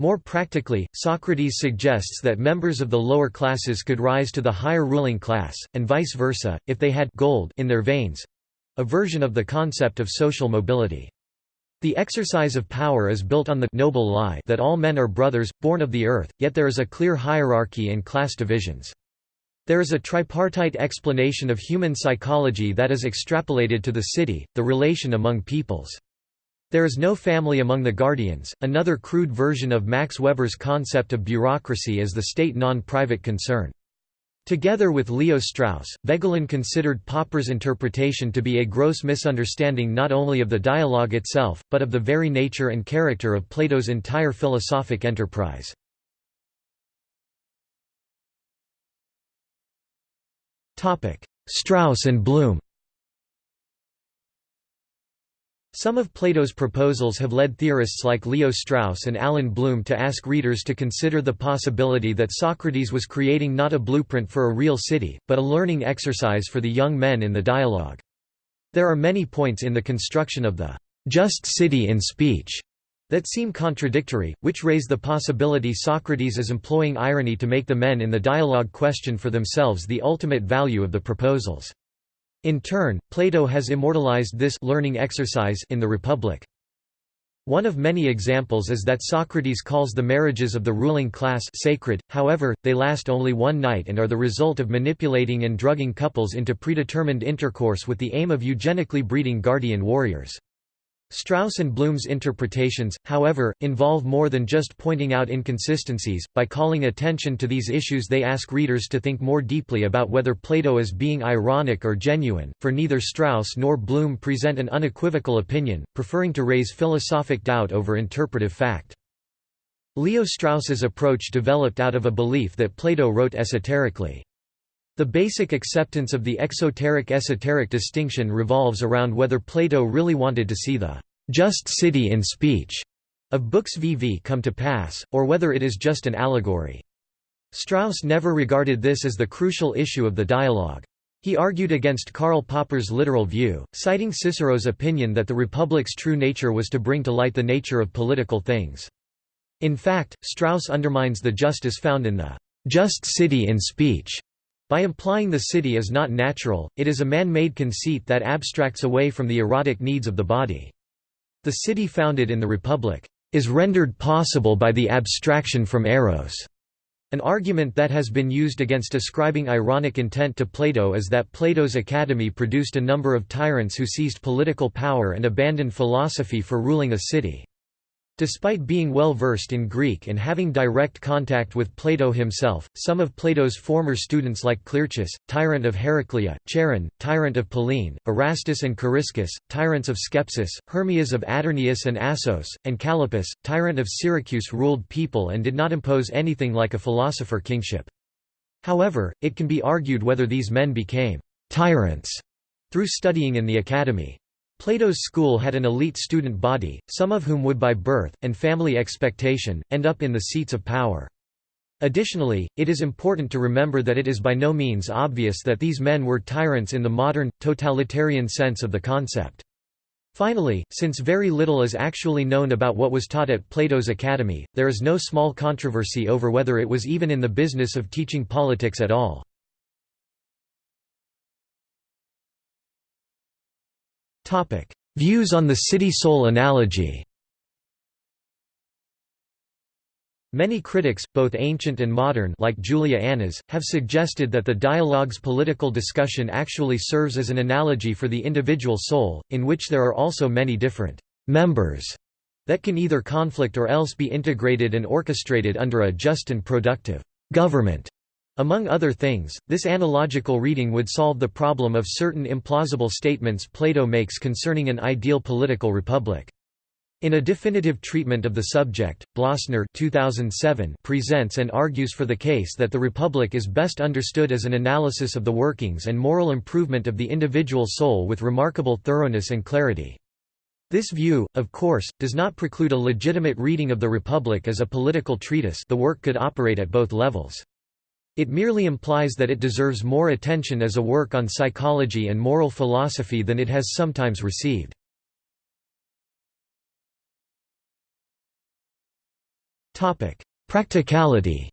More practically, Socrates suggests that members of the lower classes could rise to the higher ruling class, and vice versa, if they had gold in their veins—a version of the concept of social mobility. The exercise of power is built on the noble lie that all men are brothers, born of the earth, yet there is a clear hierarchy and class divisions. There is a tripartite explanation of human psychology that is extrapolated to the city, the relation among peoples. There is no family among the guardians, another crude version of Max Weber's concept of bureaucracy as the state non-private concern. Together with Leo Strauss, Voegelin considered Popper's interpretation to be a gross misunderstanding not only of the dialogue itself, but of the very nature and character of Plato's entire philosophic enterprise. Strauss and Bloom Some of Plato's proposals have led theorists like Leo Strauss and Allan Bloom to ask readers to consider the possibility that Socrates was creating not a blueprint for a real city, but a learning exercise for the young men in the dialogue. There are many points in the construction of the just city in speech that seem contradictory, which raise the possibility Socrates is employing irony to make the men in the dialogue question for themselves the ultimate value of the proposals. In turn, Plato has immortalized this learning exercise in the Republic. One of many examples is that Socrates calls the marriages of the ruling class sacred, however, they last only one night and are the result of manipulating and drugging couples into predetermined intercourse with the aim of eugenically breeding guardian warriors. Strauss and Bloom's interpretations, however, involve more than just pointing out inconsistencies. By calling attention to these issues, they ask readers to think more deeply about whether Plato is being ironic or genuine, for neither Strauss nor Bloom present an unequivocal opinion, preferring to raise philosophic doubt over interpretive fact. Leo Strauss's approach developed out of a belief that Plato wrote esoterically. The basic acceptance of the exoteric-esoteric distinction revolves around whether Plato really wanted to see the just city in speech of books VV come to pass, or whether it is just an allegory. Strauss never regarded this as the crucial issue of the dialogue. He argued against Karl Popper's literal view, citing Cicero's opinion that the Republic's true nature was to bring to light the nature of political things. In fact, Strauss undermines the justice found in the just city in speech by implying the city is not natural, it is a man-made conceit that abstracts away from the erotic needs of the body. The city founded in the Republic is rendered possible by the abstraction from eros. An argument that has been used against ascribing ironic intent to Plato is that Plato's academy produced a number of tyrants who seized political power and abandoned philosophy for ruling a city. Despite being well versed in Greek and having direct contact with Plato himself, some of Plato's former students like Clearchus, tyrant of Heraclea, Chaeron, tyrant of Pellene, Erastus and Coriscus, tyrants of Skepsis, Hermias of Atarneus and Assos, and Callippus, tyrant of Syracuse ruled people and did not impose anything like a philosopher kingship. However, it can be argued whether these men became «tyrants» through studying in the academy. Plato's school had an elite student body, some of whom would by birth, and family expectation, end up in the seats of power. Additionally, it is important to remember that it is by no means obvious that these men were tyrants in the modern, totalitarian sense of the concept. Finally, since very little is actually known about what was taught at Plato's academy, there is no small controversy over whether it was even in the business of teaching politics at all. Views on the city-soul analogy Many critics, both ancient and modern like Julia Annas, have suggested that the dialogue's political discussion actually serves as an analogy for the individual soul, in which there are also many different «members» that can either conflict or else be integrated and orchestrated under a just and productive «government». Among other things, this analogical reading would solve the problem of certain implausible statements Plato makes concerning an ideal political republic. In a definitive treatment of the subject, Blossner 2007 presents and argues for the case that the Republic is best understood as an analysis of the workings and moral improvement of the individual soul with remarkable thoroughness and clarity. This view, of course, does not preclude a legitimate reading of the Republic as a political treatise the work could operate at both levels. It merely implies that it deserves more attention as a work on psychology and moral philosophy than it has sometimes received. Practicality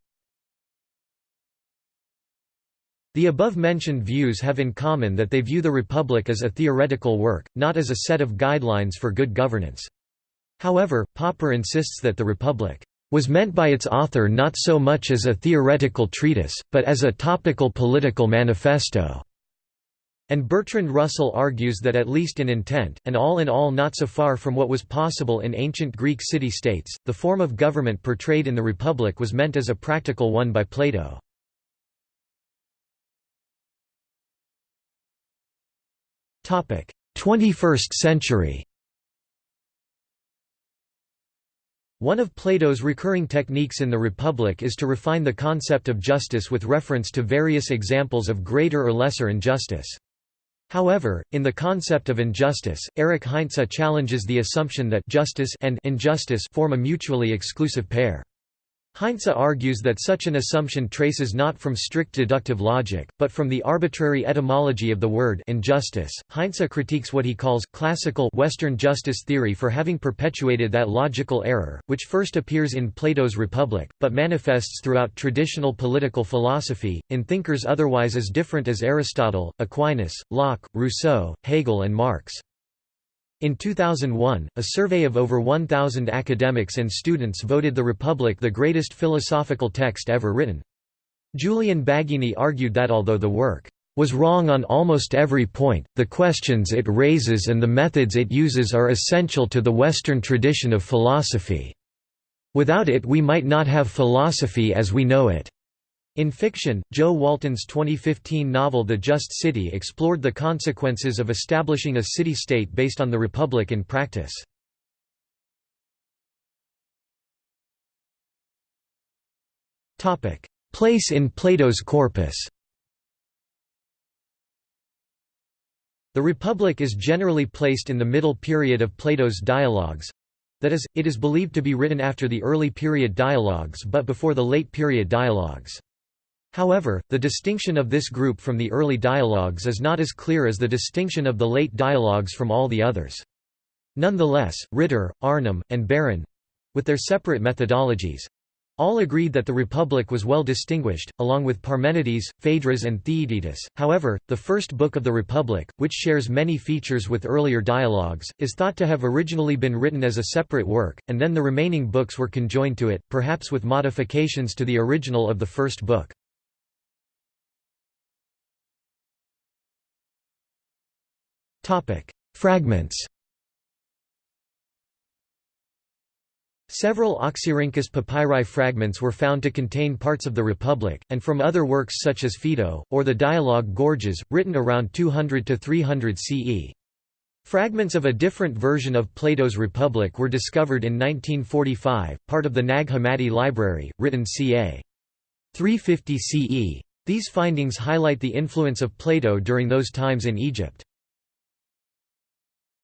The above-mentioned views have in common that they view the Republic as a theoretical work, not as a set of guidelines for good governance. However, Popper insists that the Republic was meant by its author not so much as a theoretical treatise, but as a topical political manifesto. And Bertrand Russell argues that at least in intent, and all in all not so far from what was possible in ancient Greek city-states, the form of government portrayed in the Republic was meant as a practical one by Plato. Twenty-first century One of Plato's recurring techniques in the Republic is to refine the concept of justice with reference to various examples of greater or lesser injustice. However, in the concept of injustice, Erich Heinze challenges the assumption that justice and injustice form a mutually exclusive pair. Heinze argues that such an assumption traces not from strict deductive logic, but from the arbitrary etymology of the word injustice. Heinze critiques what he calls classical Western justice theory for having perpetuated that logical error, which first appears in Plato's Republic, but manifests throughout traditional political philosophy, in thinkers otherwise as different as Aristotle, Aquinas, Locke, Rousseau, Hegel and Marx. In 2001, a survey of over 1,000 academics and students voted The Republic the greatest philosophical text ever written. Julian Baggini argued that although the work was wrong on almost every point, the questions it raises and the methods it uses are essential to the Western tradition of philosophy. Without it we might not have philosophy as we know it. In fiction, Jo Walton's 2015 novel The Just City explored the consequences of establishing a city-state based on the Republic in practice. Place in Plato's corpus The Republic is generally placed in the middle period of Plato's dialogues, that is, it is believed to be written after the early period dialogues but before the late period dialogues. However, the distinction of this group from the early dialogues is not as clear as the distinction of the late dialogues from all the others. Nonetheless, Ritter, Arnim, and Baron—with their separate methodologies—all agreed that the Republic was well distinguished, along with Parmenides, Phaedrus and Theaetetus. However, the first book of the Republic, which shares many features with earlier dialogues, is thought to have originally been written as a separate work, and then the remaining books were conjoined to it, perhaps with modifications to the original of the first book. Fragments Several Oxyrhynchus papyri fragments were found to contain parts of the Republic, and from other works such as Phaedo, or the Dialogue Gorgias, written around 200 to 300 CE. Fragments of a different version of Plato's Republic were discovered in 1945, part of the Nag Hammadi Library, written ca. 350 CE. These findings highlight the influence of Plato during those times in Egypt.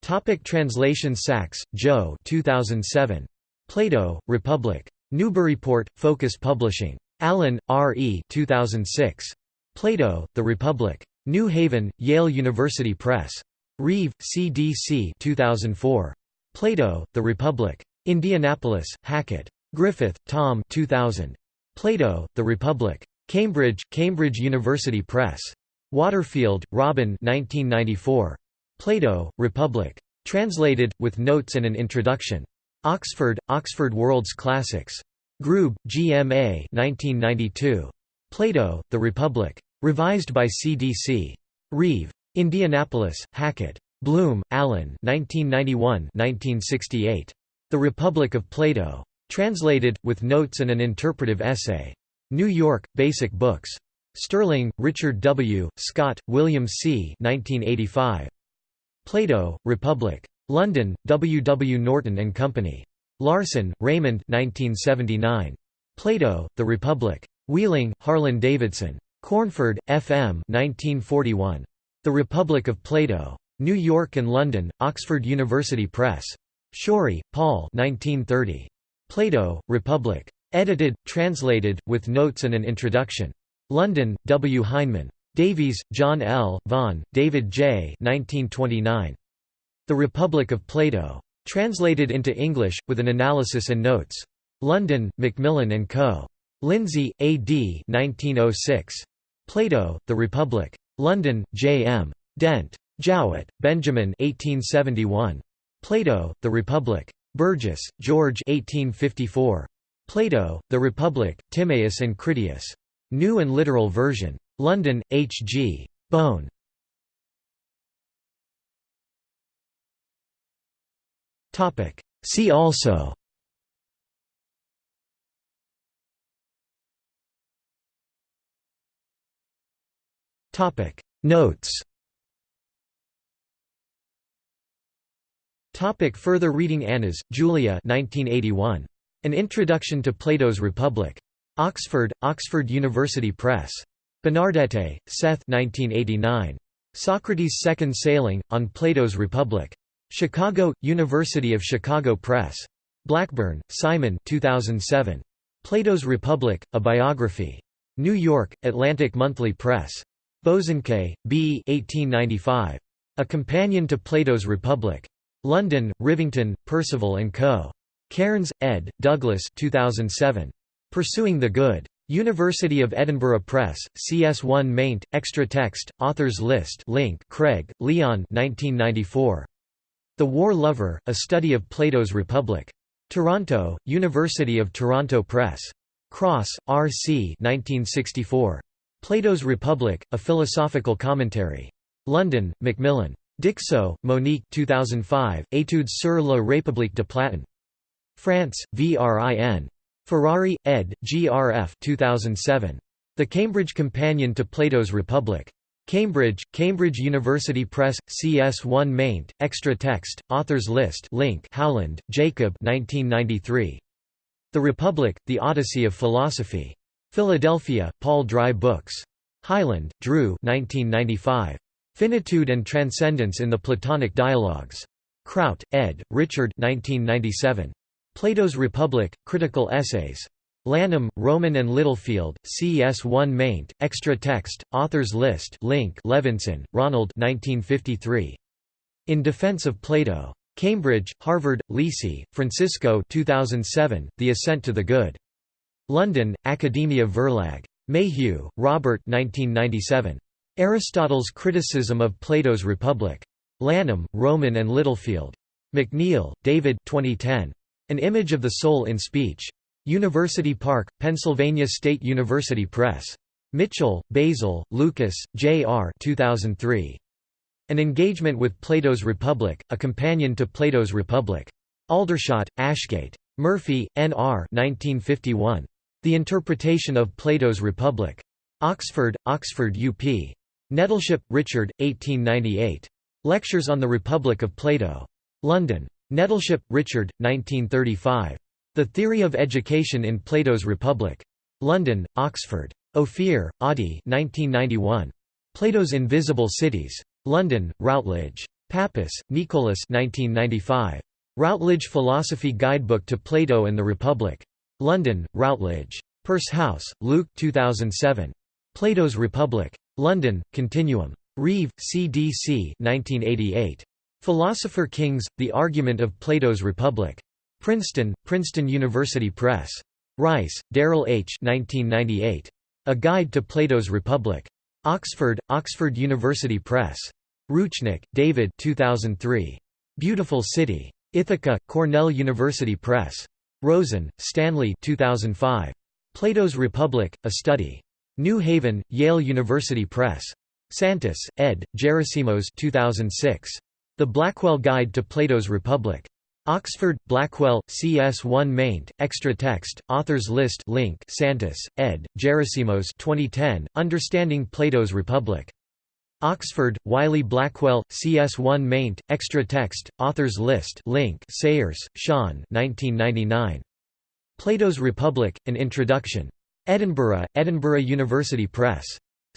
Topic translation Sachs, Joe 2007. Plato, Republic. Newburyport, Focus Publishing. Allen, R. E. 2006. Plato, The Republic. New Haven, Yale University Press. Reeve, C.D.C. 2004. Plato, The Republic. Indianapolis, Hackett. Griffith, Tom 2000. Plato, The Republic. Cambridge, Cambridge University Press. Waterfield, Robin 1994. Plato, Republic. Translated, with notes and an introduction. Oxford, Oxford World's Classics. Grube, G. M. A. 1992. Plato, The Republic. Revised by C.D.C. Reeve. Indianapolis, Hackett. Bloom, Allan 1991–1968. The Republic of Plato. Translated, with notes and an interpretive essay. New York, Basic Books. Sterling, Richard W., Scott, William C. 1985. Plato, Republic. London, W. W. Norton and Company. Larson, Raymond 1979. Plato, The Republic. Wheeling, Harlan Davidson. Cornford, F. M. 1941. The Republic of Plato. New York and London, Oxford University Press. Shorey, Paul 1930. Plato, Republic. Edited, translated, with notes and an introduction. London, W. Heinemann. Davies, John L., Vaughan, David J. 1929. The Republic of Plato. Translated into English, with an analysis and notes. London, Macmillan & Co. Lindsay, A. D. 1906. Plato, The Republic. London, J. M. Dent. Jowett, Benjamin 1871. Plato, The Republic. Burgess, George 1854. Plato, The Republic, Timaeus and Critias. New and Literal Version. London, H. G. Bohn. See also Notes Topic further reading Annas, Julia 1981. An Introduction to Plato's Republic. Oxford, Oxford University Press. Benardete, Seth 1989. Socrates' Second Sailing, on Plato's Republic. Chicago, University of Chicago Press. Blackburn, Simon 2007. Plato's Republic, A Biography. New York, Atlantic Monthly Press. Bosanquet, B. 1895. A Companion to Plato's Republic. London, Rivington, Percival & Co. Cairns, ed., Douglas 2007. Pursuing the Good. University of Edinburgh Press, CS1 maint, extra text, authors list link Craig, Leon 1994. The War Lover, A Study of Plato's Republic. Toronto, University of Toronto Press. Cross, R. C. 1964. Plato's Republic, A Philosophical Commentary. London, Macmillan. Dixsaut, Monique 2005, Études sur la République de Platon. France, VRIN. Ferrari, ed., GRF 2007. The Cambridge Companion to Plato's Republic. Cambridge, Cambridge University Press, CS1 maint, extra text, authors list link Howland, Jacob 1993. The Republic, The Odyssey of Philosophy. Philadelphia, Paul Dry Books. Hyland, Drew 1995. Finitude and Transcendence in the Platonic Dialogues. Kraut, ed., Richard 1997. Plato's Republic, Critical Essays. Lanham, Rowman and Littlefield, CS1 maint, extra text, authors list link Levinson, Ronald 1953. In Defense of Plato. Cambridge, Harvard, Lisi, Francisco 2007, The Ascent to the Good. London, Academia Verlag. Mayhew, Robert 1997. Aristotle's Criticism of Plato's Republic. Lanham, Rowman and Littlefield. McNeill, David 2010. An Image of the Soul in Speech. University Park, Pennsylvania State University Press. Mitchell, Basil, Lucas, J. R. 2003. An Engagement with Plato's Republic, A Companion to Plato's Republic. Aldershot, Ashgate. Murphy, N. R. 1951. The Interpretation of Plato's Republic. Oxford, Oxford UP. Nettleship, Richard, 1898. Lectures on the Republic of Plato. London. Nettleship, Richard, 1935. The Theory of Education in Plato's Republic. London, Oxford. Ophir, Adi 1991. Plato's Invisible Cities. London, Routledge. Pappas, Nicholas 1995. Routledge Philosophy Guidebook to Plato and the Republic. London, Routledge. Purshouse, Luke 2007. Plato's Republic. London, Continuum. Reeve, C.D.C. 1988. Philosopher Kings, The Argument of Plato's Republic. Princeton, Princeton University Press. Rice, Daryl H. 1998. A Guide to Plato's Republic. Oxford, Oxford University Press. Roochnik, David 2003. Beautiful City. Ithaca, Cornell University Press. Rosen, Stanley 2005. Plato's Republic, A Study. New Haven, Yale University Press. Santas, ed., Gerasimos 2006. The Blackwell Guide to Plato's Republic. Oxford, Blackwell, CS1 maint, extra text, authors list link Santas, ed., Gerasimos 2010, Understanding Plato's Republic. Oxford, Wiley Blackwell, CS1 maint, extra text, authors list link Sayers, Sean 1999. Plato's Republic, An Introduction. Edinburgh, Edinburgh University Press.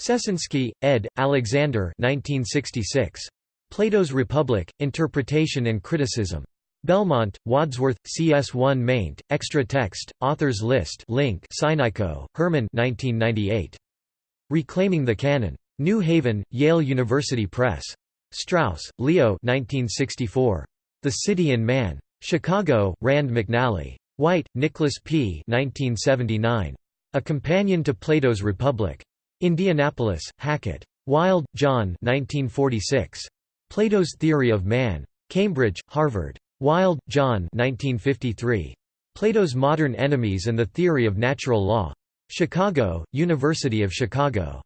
Sesonske, ed., Alexander 1966. Plato's Republic, Interpretation and Criticism. Belmont, Wadsworth, CS1 maint, extra text, authors list link Sinaiko, Herman 1998. Reclaiming the Canon. New Haven, Yale University Press. Strauss, Leo 1964. The City and Man. Chicago, Rand McNally. White, Nicholas P. 1979. A Companion to Plato's Republic. Indianapolis, Hackett. Wild, John 1946. Plato's Theory of Man. Cambridge, Harvard. Wild, John 1953. Plato's Modern Enemies and the Theory of Natural Law. Chicago, University of Chicago.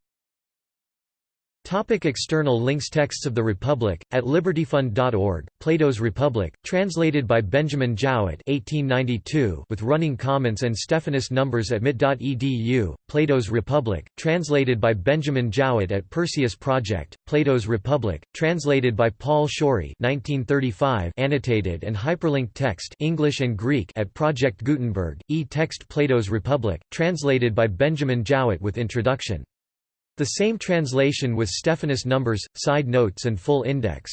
Topic external links Texts of the Republic, at libertyfund.org, Plato's Republic, translated by Benjamin Jowett 1892 with running comments and Stephanus numbers at mit.edu, Plato's Republic, translated by Benjamin Jowett at Perseus Project, Plato's Republic, translated by Paul Shorey 1935 annotated and hyperlinked text English and Greek at Project Gutenberg, e-text Plato's Republic, translated by Benjamin Jowett with introduction the same translation with Stephanus numbers, side notes and full index.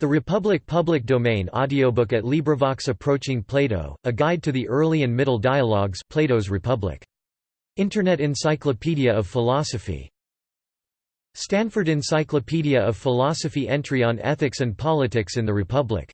The Republic Public Domain audiobook at LibriVox Approaching Plato, A Guide to the Early and Middle Dialogues Plato's Republic. Internet Encyclopedia of Philosophy. Stanford Encyclopedia of Philosophy entry on ethics and politics in the Republic